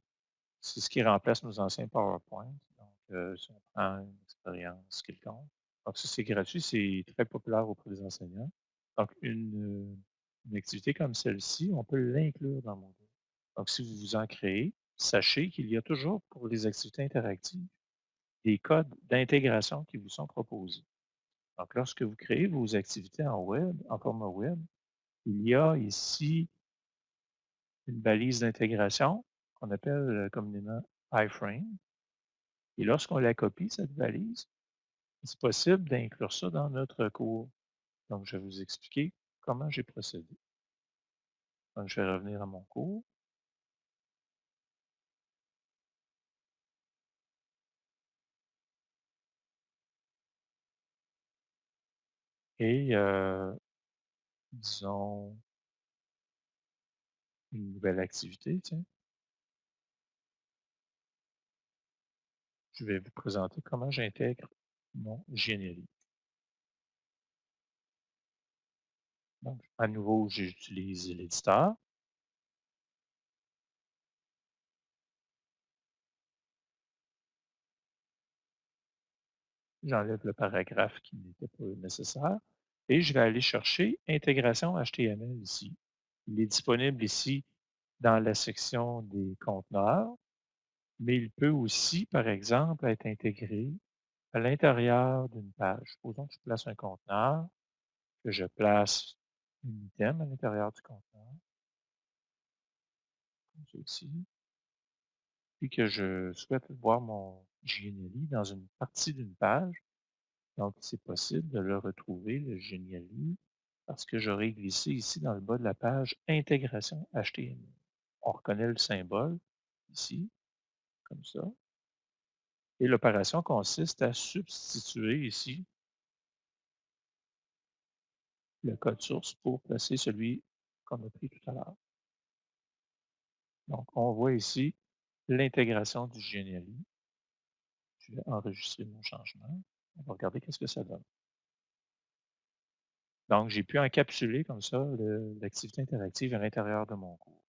C'est ce qui remplace nos anciens PowerPoint. Donc, euh, si on prend une expérience quelconque. Donc, ça, c'est gratuit, c'est très populaire auprès des enseignants. Donc, une, une activité comme celle-ci, on peut l'inclure dans mon cours. Donc, si vous vous en créez, sachez qu'il y a toujours pour les activités interactives des codes d'intégration qui vous sont proposés. Donc, lorsque vous créez vos activités en web, en format web, il y a ici une balise d'intégration qu'on appelle communément iframe. Et lorsqu'on la copie, cette valise, c'est possible d'inclure ça dans notre cours. Donc, je vais vous expliquer comment j'ai procédé. Donc, je vais revenir à mon cours. Et euh, disons une nouvelle activité, tiens. Je vais vous présenter comment j'intègre mon générique. Donc, à nouveau, j'utilise l'éditeur. J'enlève le paragraphe qui n'était pas nécessaire et je vais aller chercher intégration HTML ici. Il est disponible ici dans la section des conteneurs, mais il peut aussi, par exemple, être intégré à l'intérieur d'une page. Supposons que je place un conteneur, que je place un item à l'intérieur du conteneur, comme ceci, puis que je souhaite voir mon GNLI dans une partie d'une page. Donc, c'est possible de le retrouver, le GNLI, parce que j'aurais glissé ici dans le bas de la page Intégration HTML. On reconnaît le symbole ici, comme ça. Et l'opération consiste à substituer ici le code source pour placer celui qu'on a pris tout à l'heure. Donc, on voit ici l'intégration du GNLI. Je vais enregistrer mon changement. On va regarder qu'est-ce que ça donne. Donc, j'ai pu encapsuler comme ça l'activité interactive à l'intérieur de mon cours.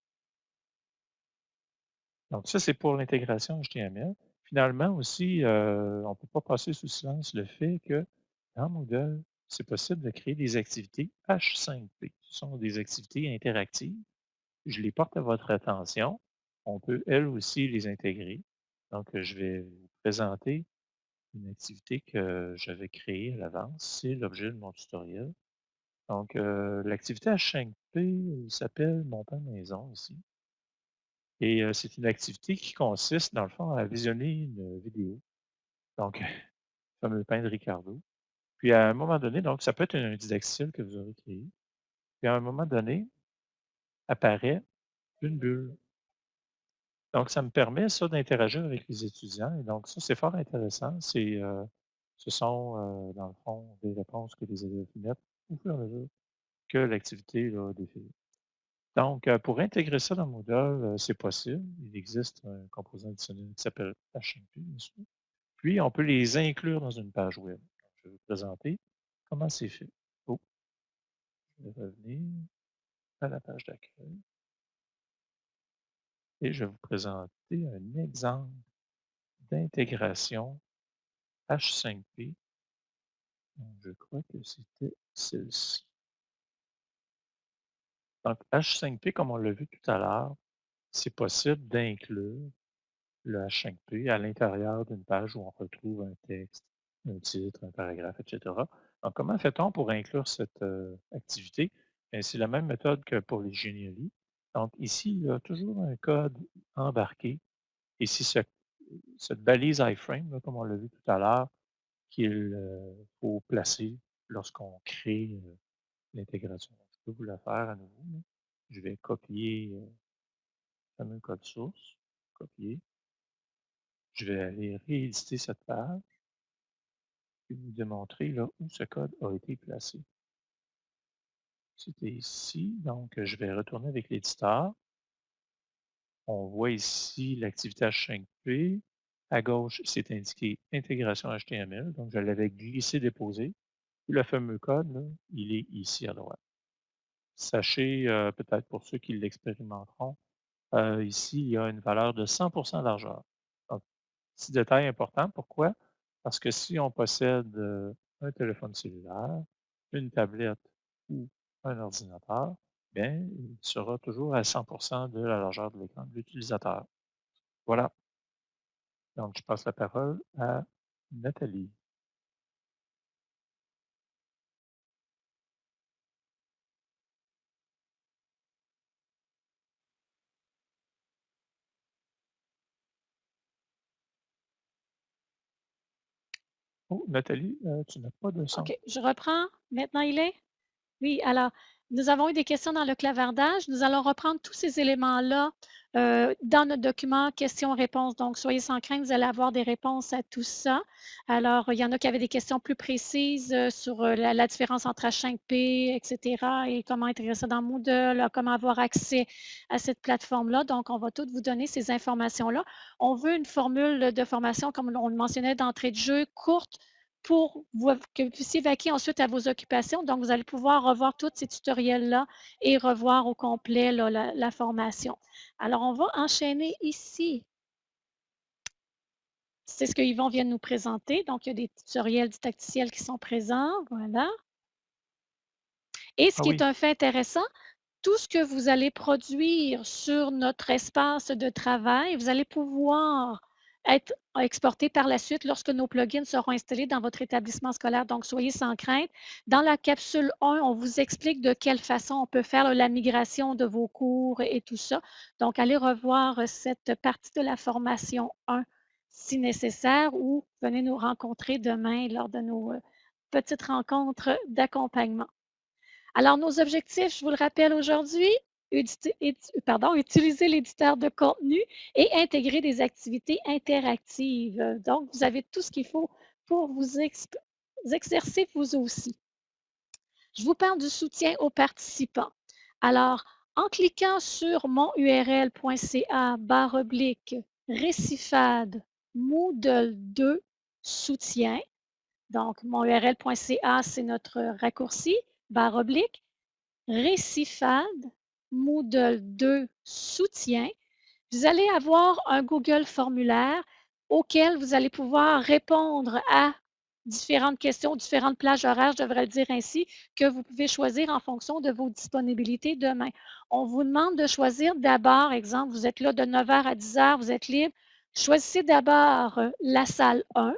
Donc, ça, c'est pour l'intégration HTML. Finalement aussi, euh, on ne peut pas passer sous silence le fait que dans Moodle, c'est possible de créer des activités H5P. Ce sont des activités interactives. Je les porte à votre attention. On peut, elles aussi, les intégrer. Donc, je vais vous présenter une activité que j'avais créée à l'avance. C'est l'objet de mon tutoriel. Donc, euh, l'activité H5P s'appelle Mon pain maison ici. Et euh, c'est une activité qui consiste, dans le fond, à visionner une vidéo. Donc, le [laughs] fameux pain de Ricardo. Puis à un moment donné, donc ça peut être un didactyle que vous aurez créé. Puis à un moment donné, apparaît une bulle. Donc, ça me permet, ça, d'interagir avec les étudiants. Et donc, ça, c'est fort intéressant. C'est, euh, ce sont, euh, dans le fond, des réponses que les élèves mettent au fur et à mesure que l'activité là, défile. Donc, euh, pour intégrer ça dans Moodle, c'est possible. Il existe un composant additionnel qui s'appelle HMP, bien sûr. Puis, on peut les inclure dans une page web. je vais vous présenter comment c'est fait. Oh. Je vais revenir à la page d'accueil et je vais vous présenter un exemple d'intégration H5P. Je crois que c'était celle-ci. Donc, H5P, comme on l'a vu tout à l'heure, c'est possible d'inclure le H5P à l'intérieur d'une page où on retrouve un texte, un titre, un paragraphe, etc. Donc, comment fait-on pour inclure cette euh, activité? C'est la même méthode que pour les génialies. Donc ici, il y a toujours un code embarqué. Et c'est cette balise iframe, comme on l'a vu tout à l'heure, qu'il euh, faut placer lorsqu'on crée euh, l'intégration. Je peux vous la faire à nouveau. Je vais copier euh, le fameux code source, copier. Je vais aller rééditer cette page et vous démontrer là, où ce code a été placé. C'était ici, donc je vais retourner avec l'éditeur. On voit ici l'activité H5P. À gauche, c'est indiqué intégration HTML, donc je l'avais glissé déposé. le fameux code, il est ici à droite. Sachez, euh, peut-être pour ceux qui l'expérimenteront, euh, ici, il y a une valeur de 100% largeur. Donc, petit détail important, pourquoi? Parce que si on possède euh, un téléphone cellulaire, une tablette ou un ordinateur, bien, il sera toujours à 100% de la largeur de l'écran de l'utilisateur. Voilà. Donc, je passe la parole à Nathalie. Oh, Nathalie, euh, tu n'as pas de son. OK, je reprends. Maintenant, il est? Oui, alors, nous avons eu des questions dans le clavardage. Nous allons reprendre tous ces éléments-là euh, dans notre document questions-réponses. Donc, soyez sans crainte, vous allez avoir des réponses à tout ça. Alors, il y en a qui avaient des questions plus précises euh, sur euh, la, différence entre H5P, etc. et comment intégrer ça dans Moodle, comment avoir accès à cette plateforme-là. Donc, on va toutes vous donner ces informations-là. On veut une formule de formation, comme on le mentionnait d'entrée de jeu, courte, pour que vous puissiez vaquer ensuite à vos occupations. Donc, vous allez pouvoir revoir tous ces tutoriels-là et revoir au complet la, formation. Alors, on va enchaîner ici. C'est ce que Yvon vient de nous présenter. Donc, il y a des tutoriels didacticiels qui sont présents. Voilà. Et ce ah qui est un fait intéressant, tout ce que vous allez produire sur notre espace de travail, vous allez pouvoir être exportés par la suite lorsque nos plugins seront installés dans votre établissement scolaire. Donc, soyez sans crainte. Dans la capsule 1, on vous explique de quelle façon on peut faire la migration de vos cours et tout ça. Donc, allez revoir cette partie de la formation 1 si nécessaire ou venez nous rencontrer demain lors de nos euh, petites rencontres d'accompagnement. Alors, nos objectifs, je vous le rappelle aujourd'hui, utiliser l'éditeur de contenu et intégrer des activités interactives. Donc, vous avez tout ce qu'il faut pour vous exercer vous aussi. Je vous parle du soutien aux participants. Alors, en cliquant sur monurl.ca barre oblique récifade Moodle 2 soutien, donc monurl.ca, c'est notre raccourci, barre oblique, Moodle 2 soutien, vous allez avoir un Google formulaire auquel vous allez pouvoir répondre à différentes questions, différentes plages horaires, je devrais le dire ainsi, que vous pouvez choisir en fonction de vos disponibilités demain. On vous demande de choisir d'abord, exemple, vous êtes là de 9h à 10h, vous êtes libre. Choisissez d'abord euh, la salle 1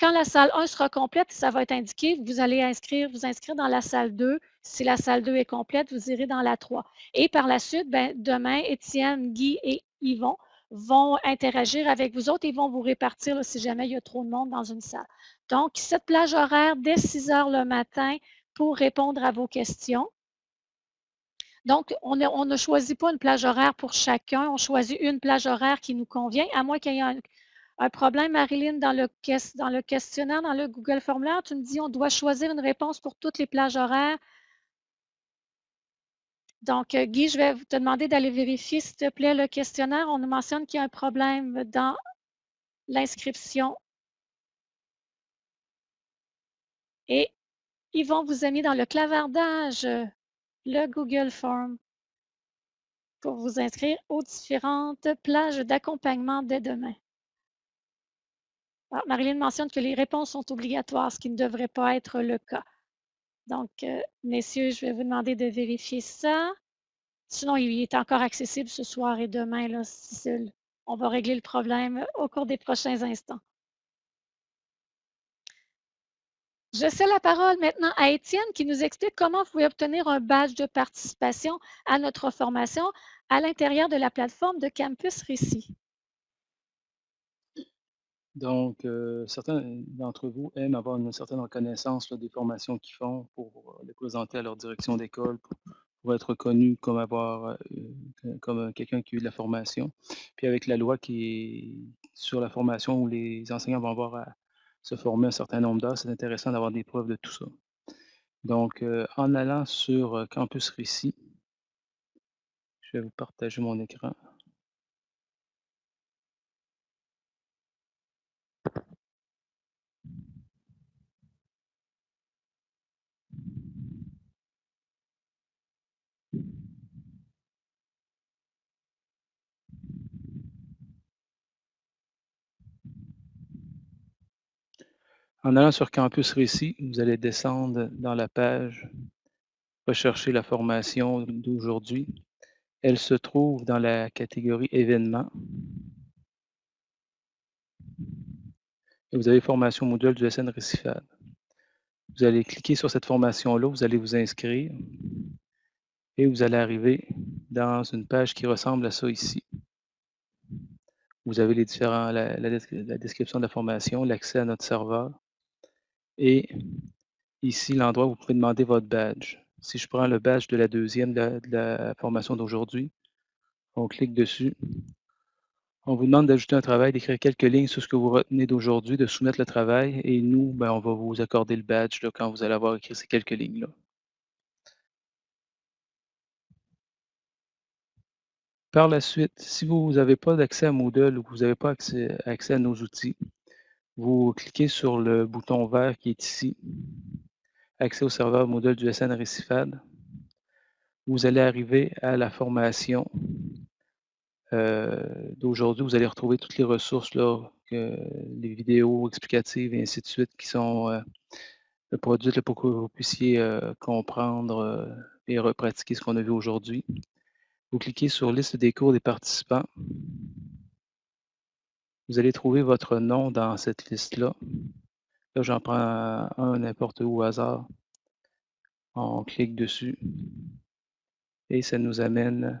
quand la salle 1 sera complète, ça va être indiqué, vous allez inscrire, vous inscrire dans la salle 2. Si la salle 2 est complète, vous irez dans la 3. Et par la suite, ben, demain, Étienne, Guy et Yvon vont interagir avec vous autres et vont vous répartir si jamais il y a trop de monde dans une salle. Donc, cette plage horaire dès 6 heures le matin pour répondre à vos questions. Donc, on ne choisit pas une plage horaire pour chacun, on choisit une plage horaire qui nous convient, à moins qu'il y ait un, problème, Marilyn, dans le, dans le questionnaire, dans le Google Formulaire, tu me dis on doit choisir une réponse pour toutes les plages horaires. Donc, euh, Guy, je vais te demander d'aller vérifier, s'il te plaît, le questionnaire. On nous mentionne qu'il y a un problème dans l'inscription. Et ils vont vous amener dans le clavardage, le Google Form, pour vous inscrire aux différentes plages d'accompagnement dès demain. Ah, Marilyn mentionne que les réponses sont obligatoires, ce qui ne devrait pas être le cas. Donc, euh, messieurs, je vais vous demander de vérifier ça. Sinon, il est encore accessible ce soir et demain. Là, on va régler le problème au cours des prochains instants. Je sais la parole maintenant à Étienne qui nous explique comment vous pouvez obtenir un badge de participation à notre formation à l'intérieur de la plateforme de Campus Récit. Donc, euh, certains d'entre vous aiment avoir une certaine reconnaissance des formations qu'ils font pour euh, les présenter à leur direction d'école, pour, être reconnu comme avoir euh, comme quelqu'un qui a eu de la formation. Puis avec la loi qui est sur la formation où les enseignants vont avoir à se former un certain nombre d'heures, c'est intéressant d'avoir des preuves de tout ça. Donc, en allant sur Campus Récit, je vais vous partager mon écran. En allant sur Campus Récit, vous allez descendre dans la page Rechercher la formation d'aujourd'hui. Elle se trouve dans la catégorie événements. Et vous avez formation module du SN Récifade. Vous allez cliquer sur cette formation-là, vous allez vous inscrire et vous allez arriver dans une page qui ressemble à ça ici. Vous avez les différents, la, la description de la formation, l'accès à notre serveur, Et ici, l'endroit où vous pouvez demander votre badge. Si je prends le badge de la deuxième de la formation d'aujourd'hui, on clique dessus. On vous demande d'ajouter un travail, d'écrire quelques lignes sur ce que vous retenez d'aujourd'hui, de soumettre le travail et nous, ben, on va vous accorder le badge là, quand vous allez avoir écrit ces quelques lignes-là. Par la suite, si vous n'avez pas d'accès à Moodle ou que vous n'avez pas accès, accès à nos outils, vous cliquez sur le bouton vert qui est ici, accès au serveur Moodle du SN Récifade. Vous allez arriver à la formation euh, d'aujourd'hui. Vous allez retrouver toutes les ressources, là, les vidéos explicatives et ainsi de suite qui sont euh, produites pour que vous puissiez euh, comprendre et repratiquer ce qu'on a vu aujourd'hui. Vous cliquez sur Liste des cours des participants. Vous allez trouver votre nom dans cette liste-là. Là, j'en prends un n'importe où au hasard. On clique dessus et ça nous amène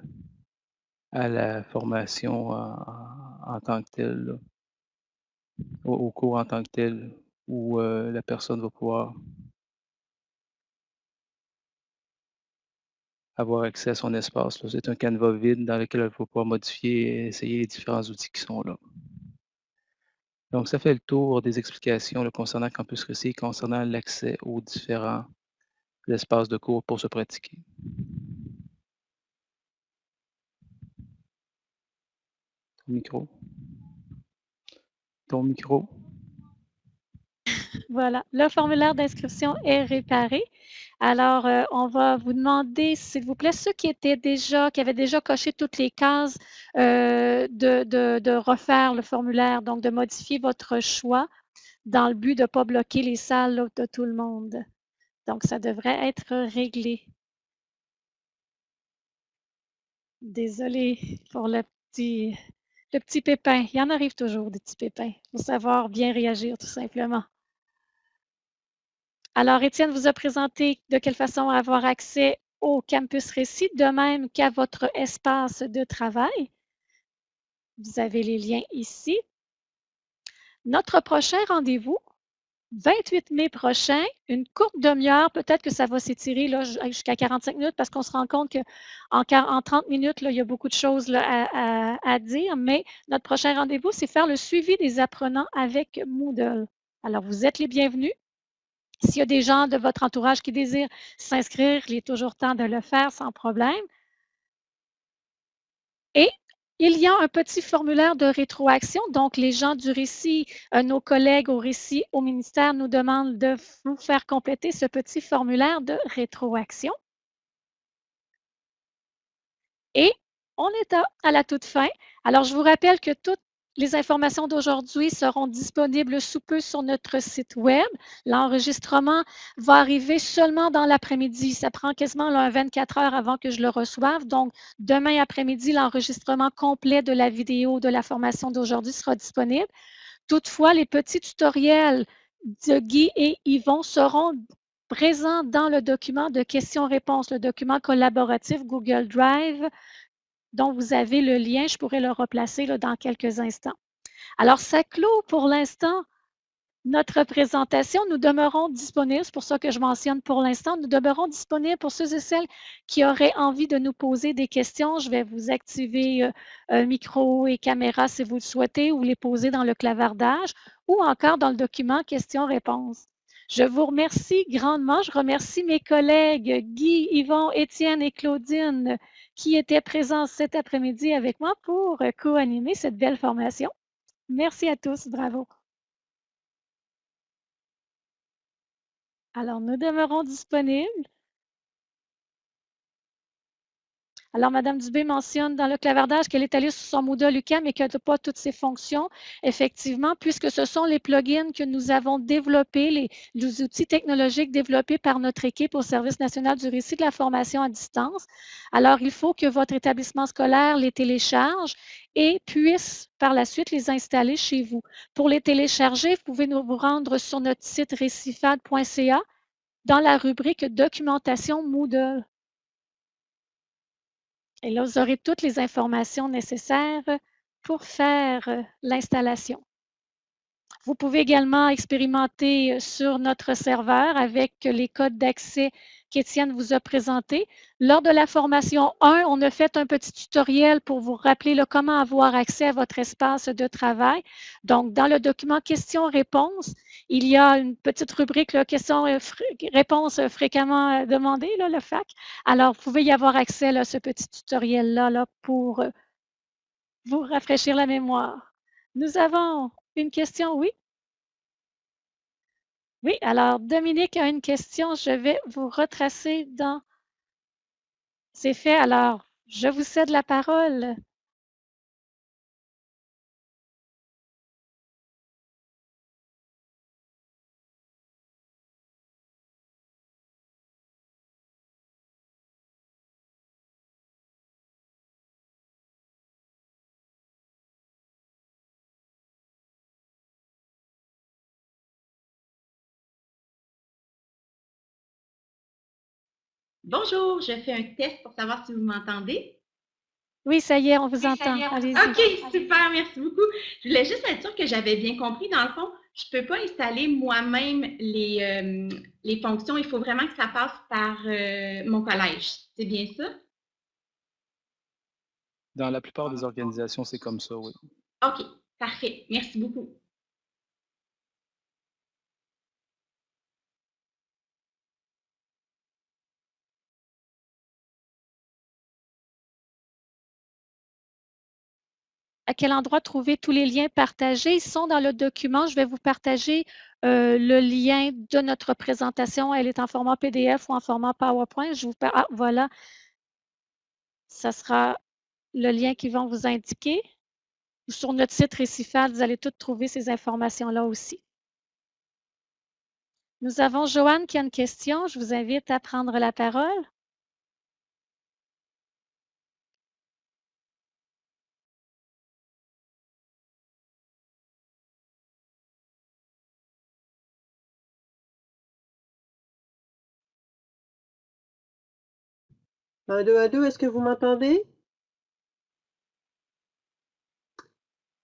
à la formation en, tant que telle, au, cours en tant que tel, où euh, la personne va pouvoir avoir accès à son espace. C'est un canevas vide dans lequel elle va pouvoir modifier et essayer les différents outils qui sont là. Donc, ça fait le tour des explications concernant Campus Récit, concernant l'accès aux différents espaces de cours pour se pratiquer. Ton micro. Ton micro. Voilà, le formulaire d'inscription est réparé. Alors, euh, on va vous demander, s'il vous plaît, ceux qui étaient déjà, qui avaient déjà coché toutes les cases, euh, de, refaire le formulaire, donc de modifier votre choix dans le but de ne pas bloquer les salles de tout le monde. Donc, ça devrait être réglé. Désolée pour le petit, le petit pépin. Il y en arrive toujours des petits pépins. Il faut savoir bien réagir, tout simplement. Alors, Étienne vous a présenté de quelle façon avoir accès au campus Récit, de même qu'à votre espace de travail. Vous avez les liens ici. Notre prochain rendez-vous, 28 mai prochain, une courte demi-heure, peut-être que ça va s'étirer jusqu'à 45 minutes parce qu'on se rend compte qu'en en 30 minutes, il y a beaucoup de choses à, dire, mais notre prochain rendez-vous, c'est faire le suivi des apprenants avec Moodle. Alors, vous êtes les bienvenus. S'il y a des gens de votre entourage qui désirent s'inscrire, il est toujours temps de le faire sans problème. Et il y a un petit formulaire de rétroaction. Donc, les gens du récit, euh, nos collègues au récit au ministère nous demandent de vous faire compléter ce petit formulaire de rétroaction. Et on est à la toute fin. Alors, je vous rappelle que toutes les informations d'aujourd'hui seront disponibles sous peu sur notre site Web. L'enregistrement va arriver seulement dans l'après-midi. Ça prend quasiment un 24 heures avant que je le reçoive. Donc, demain après-midi, l'enregistrement complet de la vidéo de la formation d'aujourd'hui sera disponible. Toutefois, les petits tutoriels de Guy et Yvon seront présents dans le document de questions-réponses, le document collaboratif Google Drive dont vous avez le lien. Je pourrais le replacer là, dans quelques instants. Alors, ça clôt pour l'instant notre présentation. Nous demeurons disponibles, c'est pour ça que je mentionne pour l'instant, nous demeurons disponibles pour ceux et celles qui auraient envie de nous poser des questions. Je vais vous activer euh, micro et caméra si vous le souhaitez ou les poser dans le clavardage ou encore dans le document questions-réponses. Je vous remercie grandement. Je remercie mes collègues Guy, Yvon, Étienne et Claudine qui étaient présents cet après-midi avec moi pour co-animer cette belle formation. Merci à tous. Bravo. Alors, nous demeurons disponibles. Alors, Mme Dubé mentionne dans le clavardage qu'elle est allée sur son Moodle UCAM et qu'elle n'a pas toutes ses fonctions. Effectivement, puisque ce sont les plugins que nous avons développés, les, outils technologiques développés par notre équipe au Service national du récit de la formation à distance. Alors, il faut que votre établissement scolaire les télécharge et puisse par la suite les installer chez vous. Pour les télécharger, vous pouvez vous rendre sur notre site récifad.ca dans la rubrique Documentation Moodle. Et là, vous aurez toutes les informations nécessaires pour faire euh, l'installation. Vous pouvez également expérimenter sur notre serveur avec les codes d'accès qu'Étienne vous a présentés. Lors de la formation 1, on a fait un petit tutoriel pour vous rappeler comment avoir accès à votre espace de travail. Donc, dans le document questions-réponses, il y a une petite rubrique questions-réponses fréquemment demandées, le FAC. Alors, vous pouvez y avoir accès à ce petit tutoriel-là là, pour vous rafraîchir la mémoire. Nous avons une question, oui? Oui, alors Dominique a une question. Je vais vous retracer dans C'est fait. Alors, je vous cède la parole. Bonjour, je fais un test pour savoir si vous m'entendez. Oui, ça y est, on vous entend. OK, super, merci beaucoup. Je voulais juste être sûre que j'avais bien compris. Dans le fond, je ne peux pas installer moi-même les, euh, les, fonctions. Il faut vraiment que ça passe par euh, mon collège. C'est bien ça? Dans la plupart des organisations, c'est comme ça, oui. OK, parfait. Merci beaucoup. À quel endroit trouver tous les liens partagés. Ils sont dans le document. Je vais vous partager euh, le lien de notre présentation. Elle est en format PDF ou en format PowerPoint. Je vous ah, voilà. Ça sera le lien qu'ils vont vous indiquer. Sur notre site Récifal, vous allez toutes trouver ces informations-là aussi. Nous avons Joanne qui a une question. Je vous invite à prendre la parole. Un, deux, un, deux, est-ce que vous m'entendez?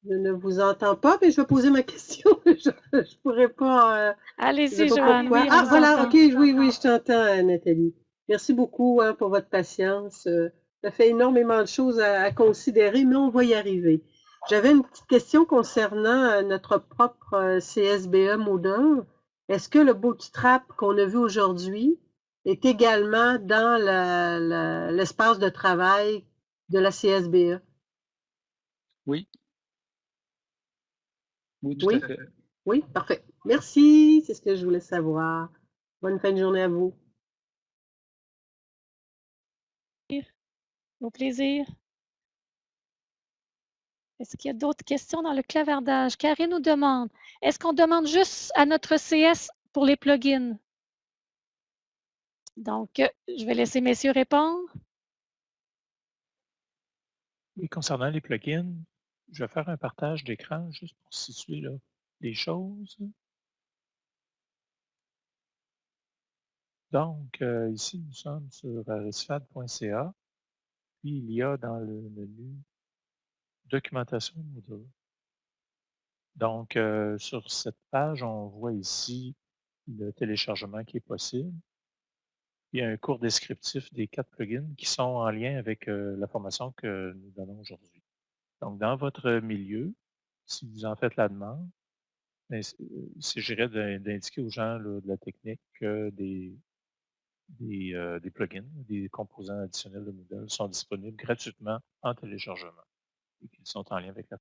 Je ne vous entends pas, mais je vais poser ma question. [laughs] je ne pourrais pas. Euh, Allez-y, Joanne. ah, voilà, OK, oui, oui, je t'entends, euh, Nathalie. Merci beaucoup hein, pour votre patience. Euh, ça fait énormément de choses à, considérer, mais on va y arriver. J'avais une petite question concernant notre propre CSBE Moodle. Est-ce que le bootstrap qu'on a vu aujourd'hui est également dans l'espace de travail de la CSBE. Oui. Oui, tout à fait. Oui, parfait. Merci, c'est ce que je voulais savoir. Bonne fin de journée à vous. Au plaisir. Est-ce qu'il y a d'autres questions dans le clavardage? Karine nous demande, est-ce qu'on demande juste à notre CS pour les plugins? Donc, euh, je vais laisser messieurs répondre. Oui, concernant les plugins, je vais faire un partage d'écran juste pour situer les choses. Donc, euh, ici, nous sommes sur resfad.ca. Puis, il y a dans le menu Documentation Moodle. Donc, euh, sur cette page, on voit ici le téléchargement qui est possible il y a un cours descriptif des quatre plugins qui sont en lien avec euh, la formation que nous donnons aujourd'hui. Donc, dans votre milieu, si vous en faites la demande, ben, il s'agirait d'indiquer aux gens de la technique que des, euh, des, plugins, des composants additionnels de Moodle sont disponibles gratuitement en téléchargement et qu'ils sont en lien avec la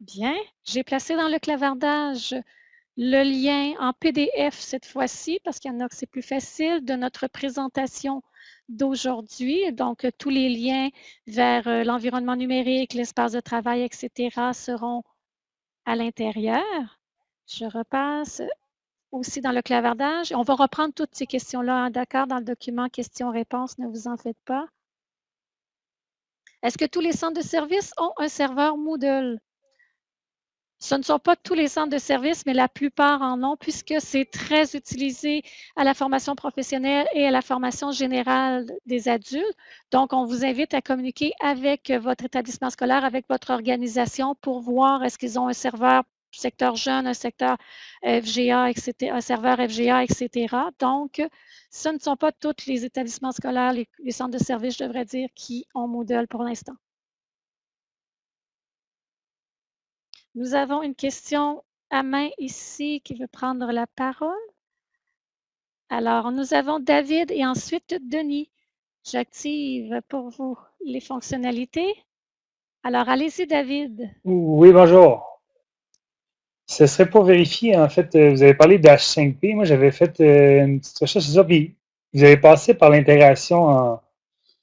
Bien, j'ai placé dans le clavardage le lien en PDF cette fois-ci, parce qu'il y en a que c'est plus facile, de notre présentation d'aujourd'hui. Donc, tous les liens vers euh, l'environnement numérique, l'espace de travail, etc. seront à l'intérieur. Je repasse aussi dans le clavardage. On va reprendre toutes ces questions-là, hein, d'accord, dans le document questions-réponses, ne vous en faites pas. Est-ce que tous les centres de services ont un serveur Moodle? Ce ne sont pas tous les centres de services, mais la plupart en ont, puisque c'est très utilisé à la formation professionnelle et à la formation générale des adultes. Donc, on vous invite à communiquer avec votre établissement scolaire, avec votre organisation pour voir est-ce qu'ils ont un serveur secteur jeune, un secteur FGA, etc., un serveur FGA, etc. Donc, ce ne sont pas tous les établissements scolaires, les, les centres de services, je devrais dire, qui ont Moodle pour l'instant. Nous avons une question à main ici qui veut prendre la parole. Alors, nous avons David et ensuite Denis. J'active pour vous les fonctionnalités. Alors, allez-y, David. Oui, bonjour. Ce serait pour vérifier, en fait, euh, vous avez parlé d'H5P. Moi, j'avais fait euh, une petite recherche sur ça, puis vous avez passé par l'intégration en,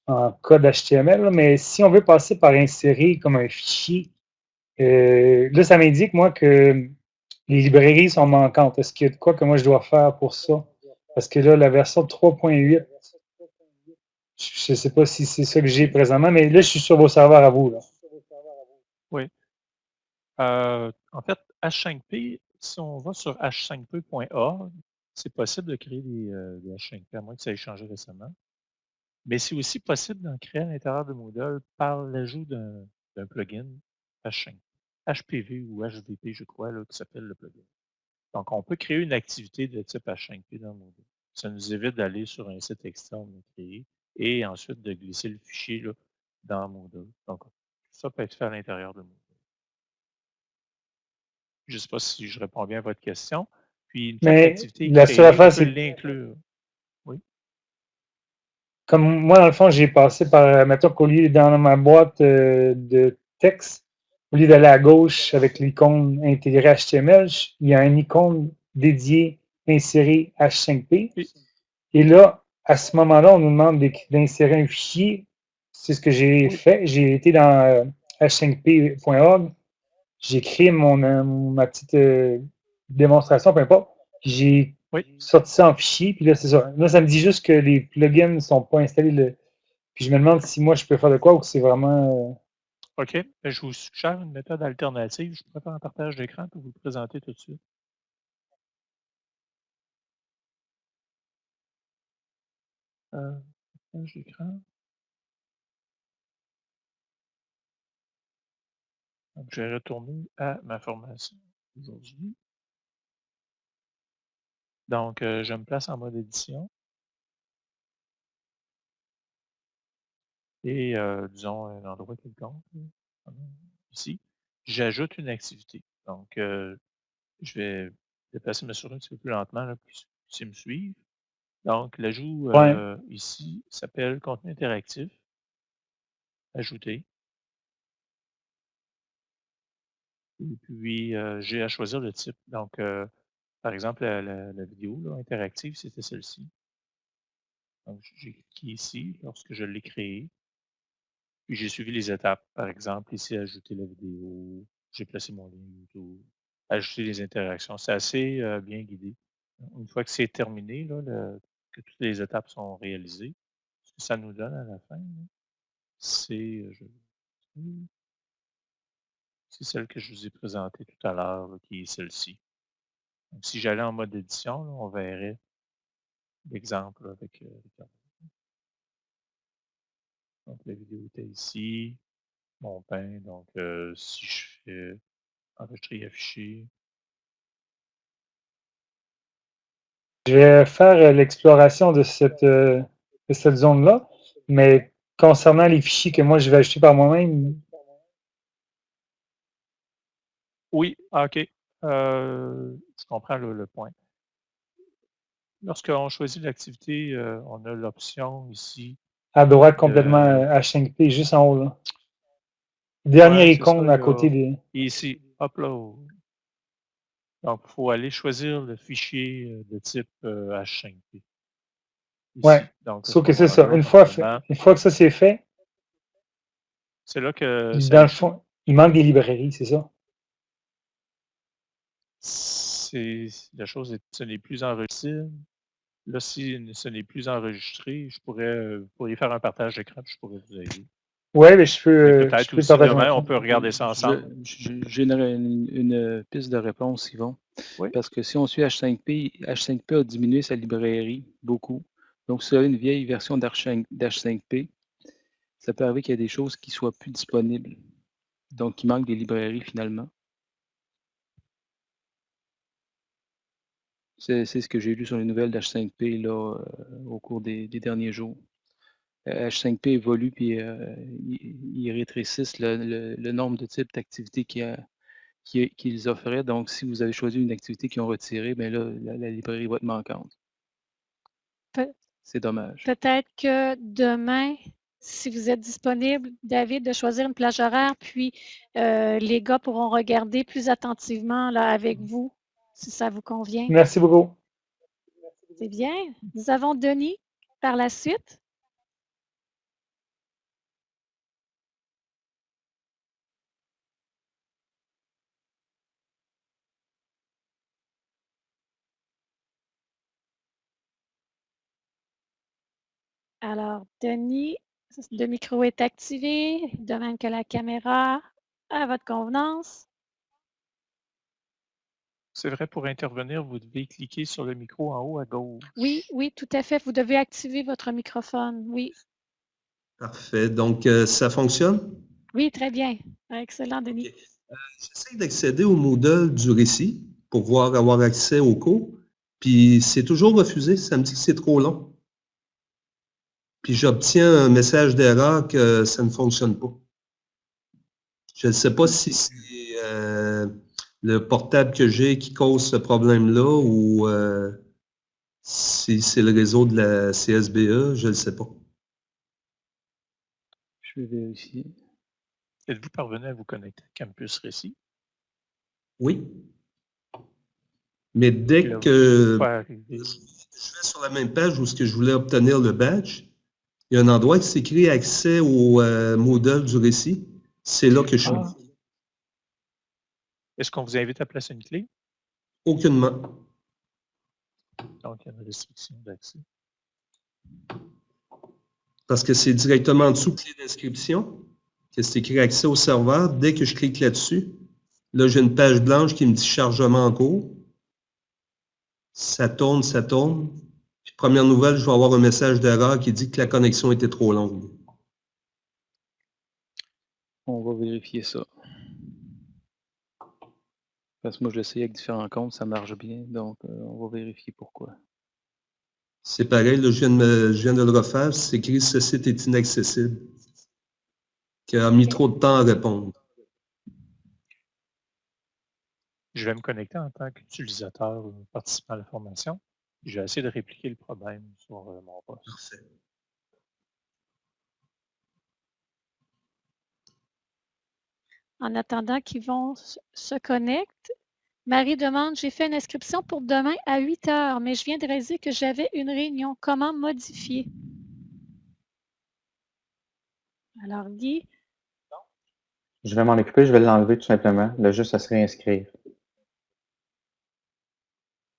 en, code HTML, mais si on veut passer par insérer comme un fichier euh, là, ça m'indique, moi, que les librairies sont manquantes. Est-ce qu'il y a de quoi que moi je dois faire pour ça? Parce que là, la version 3.8, je ne sais pas si c'est ça que j'ai présentement, mais là, je suis sur vos serveurs à vous. Là. Oui. Euh, en fait, H5P, si on va sur h5p.org, c'est possible de créer des, euh, des, H5P, à moins que ça ait changé récemment. Mais c'est aussi possible d'en créer à l'intérieur de Moodle par l'ajout d'un plugin H5. HPV ou HVP, je crois, là, qui s'appelle le plugin. Donc, on peut créer une activité de type H5P dans Moodle. Ça nous évite d'aller sur un site externe créé et ensuite de glisser le fichier là, dans Moodle. Donc, ça peut être fait à l'intérieur de Moodle. Je ne sais pas si je réponds bien à votre question. Puis, une Mais activité la seule affaire, c'est l'inclure. Oui? Comme moi, dans le fond, j'ai passé par, mettons qu'au lieu dans ma boîte euh, de texte, au lieu d'aller à gauche avec l'icône intégrée HTML, il y a une icône dédiée insérer H5P. Et là, à ce moment-là, on nous demande d'insérer un fichier. C'est ce que j'ai fait. J'ai été dans h5p.org. Euh, j'ai créé mon, euh, ma petite euh, démonstration, peu importe. J'ai sorti ça en fichier. Puis là, c'est ça. Là, ça me dit juste que les plugins ne sont pas installés. Puis je me demande si moi, je peux faire de quoi ou que c'est vraiment OK. Je vous suggère une méthode alternative. Je pourrais faire un partage d'écran pour vous le présenter tout de suite. Euh, partage d'écran. je vais retourner à ma formation aujourd'hui. Donc, euh, je me place en mode édition. Et euh, disons un endroit quelconque, ici, j'ajoute une activité. Donc, euh, je vais déplacer ma souris un petit peu plus lentement là, pour que me suivre. Donc, l'ajout euh, ici s'appelle contenu interactif. Ajouter. Et puis, j'ai à choisir le type. Donc, par exemple, la, vidéo interactive, c'était celle-ci. Donc, j'ai cliqué ici lorsque je l'ai créée. J'ai suivi les étapes. Par exemple, ici, ajouter la vidéo, j'ai placé mon lien YouTube, ajouter les interactions. C'est assez euh, bien guidé. Une fois que c'est terminé, que toutes les étapes sont réalisées, ce que ça nous donne à la fin, c'est euh, c'est celle que je vous ai présentée tout à l'heure, qui est celle-ci. Si j'allais en mode édition, on verrait l'exemple avec, euh, donc, la vidéo était ici. Mon pain. Donc, euh, si je fais enregistrer et afficher. Je vais faire euh, l'exploration de cette, euh, cette zone-là, mais concernant les fichiers que moi je vais ajouter par moi-même. Oui, ah, OK. je comprends le, point. Lorsqu'on choisit l'activité, on a l'option ici à droite, complètement H5P, juste en haut. Là. Dernière icône à côté des. Ici, upload. Donc, il faut aller choisir le fichier euh, de type H5P. Euh, ouais. Donc, Sauf que c'est ça. Une fois, une fois que ça c'est fait, c'est là que. Dans le fond, il manque des librairies, c'est ça? C'est la chose, ce n'est plus enregistré. Là, si ce n'est plus enregistré, je pourrais, euh, vous pourriez faire un partage d'écran, je pourrais vous aider. Oui, mais je peux. euh, Peut-être aussi demain, on peut regarder ça ensemble. J'aimerais une, une piste de réponse, Yvon. Oui. Parce que si on suit H5P, H5P a diminué sa librairie beaucoup. Donc, si vous avez une vieille version d'H5P, ça peut arriver qu'il y ait des choses qui ne soient plus disponibles. Donc, il manque des librairies finalement. C'est ce que j'ai lu sur les nouvelles d'H5P là, euh, au cours des, des derniers jours. Euh, H5P évolue puis euh, ils rétrécissent le, le- le nombre de types d'activités qui- qu'ils offraient. Donc, si vous avez choisi une activité qu'ils ont retirée, bien là, la, la librairie va être manquante. C'est dommage. Peut-être que demain, si vous êtes disponible, David, de choisir une plage horaire, puis euh, les gars pourront regarder plus attentivement là, avec vous, si ça vous convient. Merci beaucoup. C'est bien. Nous avons Denis par la suite. Alors, Denis, le micro est activé, de même que la caméra, à votre convenance. C'est vrai, pour intervenir, vous devez cliquer sur le micro en haut à gauche. Oui, oui, tout à fait. Vous devez activer votre microphone. Oui, Parfait. Donc, euh, ça fonctionne? oui, très bien. Excellent, Denis. J'essaie d'accéder au Moodle du récit pour voir avoir accès au cours. Puis c'est toujours refusé. Ça me dit que c'est trop long. Puis j'obtiens un message d'erreur que ça ne fonctionne pas. Je ne sais pas si c'est euh, le portable que j'ai qui cause ce problème-là ou euh, si c'est le réseau de la CSBE, je ne le sais pas. Je vais vérifier. Êtes-vous parvenu à vous connecter à Campus Récit? Oui. Mais dès Là, que je vais sur la même page où ce que je voulais obtenir le badge, il y a un endroit qui s'écrit accès au euh, Moodle du récit. C'est là que je suis. Ah. Est-ce qu'on vous invite à placer une clé? Aucunement. Donc, il y a une restriction d'accès. Parce que c'est directement en dessous clé d'inscription que c'est écrit accès au serveur. Dès que je clique là-dessus, là, j'ai une page blanche qui me dit chargement en cours. Ça tourne, ça tourne. Puis, première nouvelle, je vais avoir un message d'erreur qui dit que la connexion était trop longue. On va vérifier ça. Parce que moi, je l'essaye avec différents comptes, ça marche bien. Donc, euh, on va vérifier pourquoi. C'est pareil, là, je, viens de me- je viens de le refaire. C'est écrit ce site est inaccessible. Qui a mis trop de temps à répondre. Je vais me connecter en tant qu'utilisateur ou participant à la formation. Je vais essayer de répliquer le problème sur euh, mon poste. Parfait. En attendant qu'Yvon s- se connecte, Marie demande, j'ai fait une inscription pour demain à 8 heures, mais je viens de réaliser que j'avais une réunion. Comment modifier? Alors, Guy, Je vais m'en occuper, je vais l'enlever tout simplement. Là, juste à se réinscrire.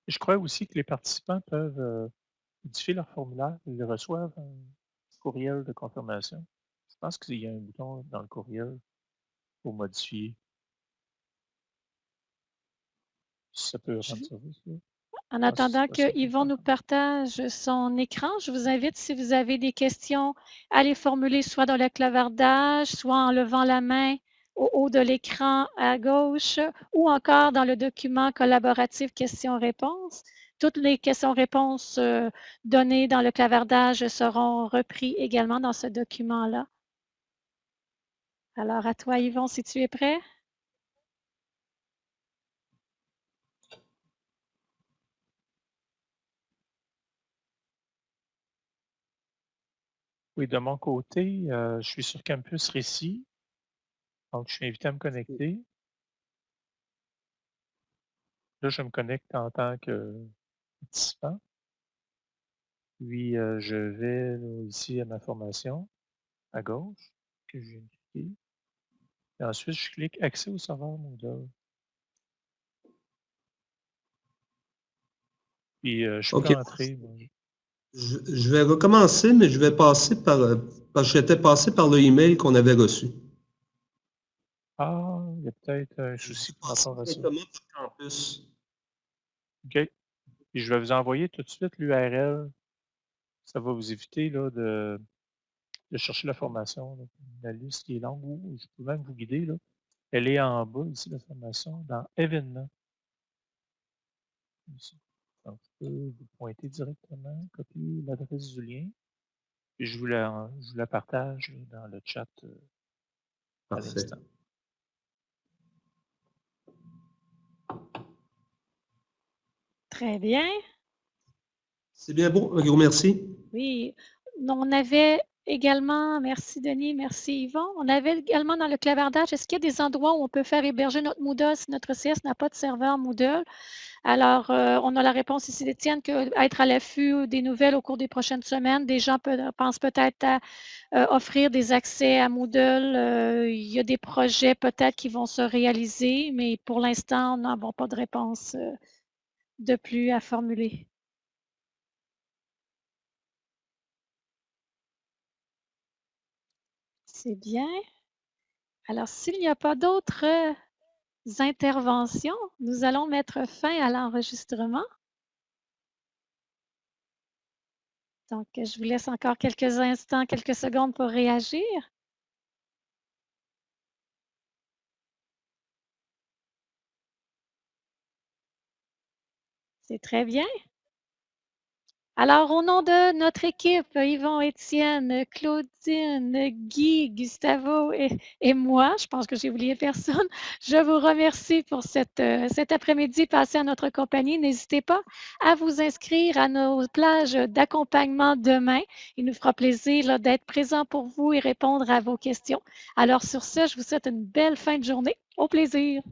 Je crois aussi que les participants peuvent euh, modifier leur formulaire. Ils reçoivent un courriel de confirmation. Je pense qu'il y a un bouton dans le courriel pour modifier. Si ça peut rendre service. là. En Ah, attendant que Yvon nous partage son écran, je vous invite, si vous avez des questions, à les formuler soit dans le clavardage, soit en levant la main au haut de l'écran à gauche, ou encore dans le document collaboratif questions-réponses. Toutes les questions-réponses euh, données dans le clavardage seront repris également dans ce document-là. Alors, à toi, Yvon, si tu es prêt? Oui, de mon côté, euh, je suis sur Campus Récit. Donc, je suis invité à me connecter. Là, je me connecte en tant que participant. Puis, euh, je vais ici à ma formation, à gauche, que de cliquer. Et ensuite, je clique Accès au serveur Moodle. Puis, euh, je peux entrer. moi. Je, vais recommencer, mais je vais passer par, euh, parce que j'étais passé par le email qu'on avait reçu. Ah, il y a peut-être un souci par rapport à ça. campus. OK. Et je vais vous envoyer tout de suite l'URL. Ça va vous éviter là, de, de chercher la formation. La liste qui est longue, ou je peux même vous guider. Là. Elle est en bas ici, la formation, dans événements. Donc, je peux vous pointer directement, copier l'adresse du lien. Et je vous la, je vous la partage dans le chat euh, à l'instant. Très bien. C'est bien bon, un gros merci. Oui, on avait également, merci Denis, merci Yvon, on avait également dans le clavardage, est-ce qu'il y a des endroits où on peut faire héberger notre Moodle si notre CS n'a pas de serveur Moodle? Alors, euh, on a la réponse ici d'Étienne qu'être à l'affût des nouvelles au cours des prochaines semaines, des gens pensent peut-être à euh, offrir des accès à Moodle. Euh, il y a des projets peut-être qui vont se réaliser, mais pour l'instant, nous n'avons pas de réponse de plus à formuler. C'est bien. Alors, s'il n'y a pas d'autres interventions, nous allons mettre fin à l'enregistrement. Donc, je vous laisse encore quelques instants, quelques secondes pour réagir. C'est très bien. Alors, au nom de notre équipe, Yvon, Étienne, Claudine, Guy, Gustavo et, moi, je pense que j'ai oublié personne, [laughs] je vous remercie pour euh, cet après-midi passé à notre compagnie. N'hésitez pas à vous inscrire à nos plages d'accompagnement demain. Il nous fera plaisir d'être présent pour vous et répondre à vos questions. Alors, sur ce, je vous souhaite une belle fin de journée. Au plaisir.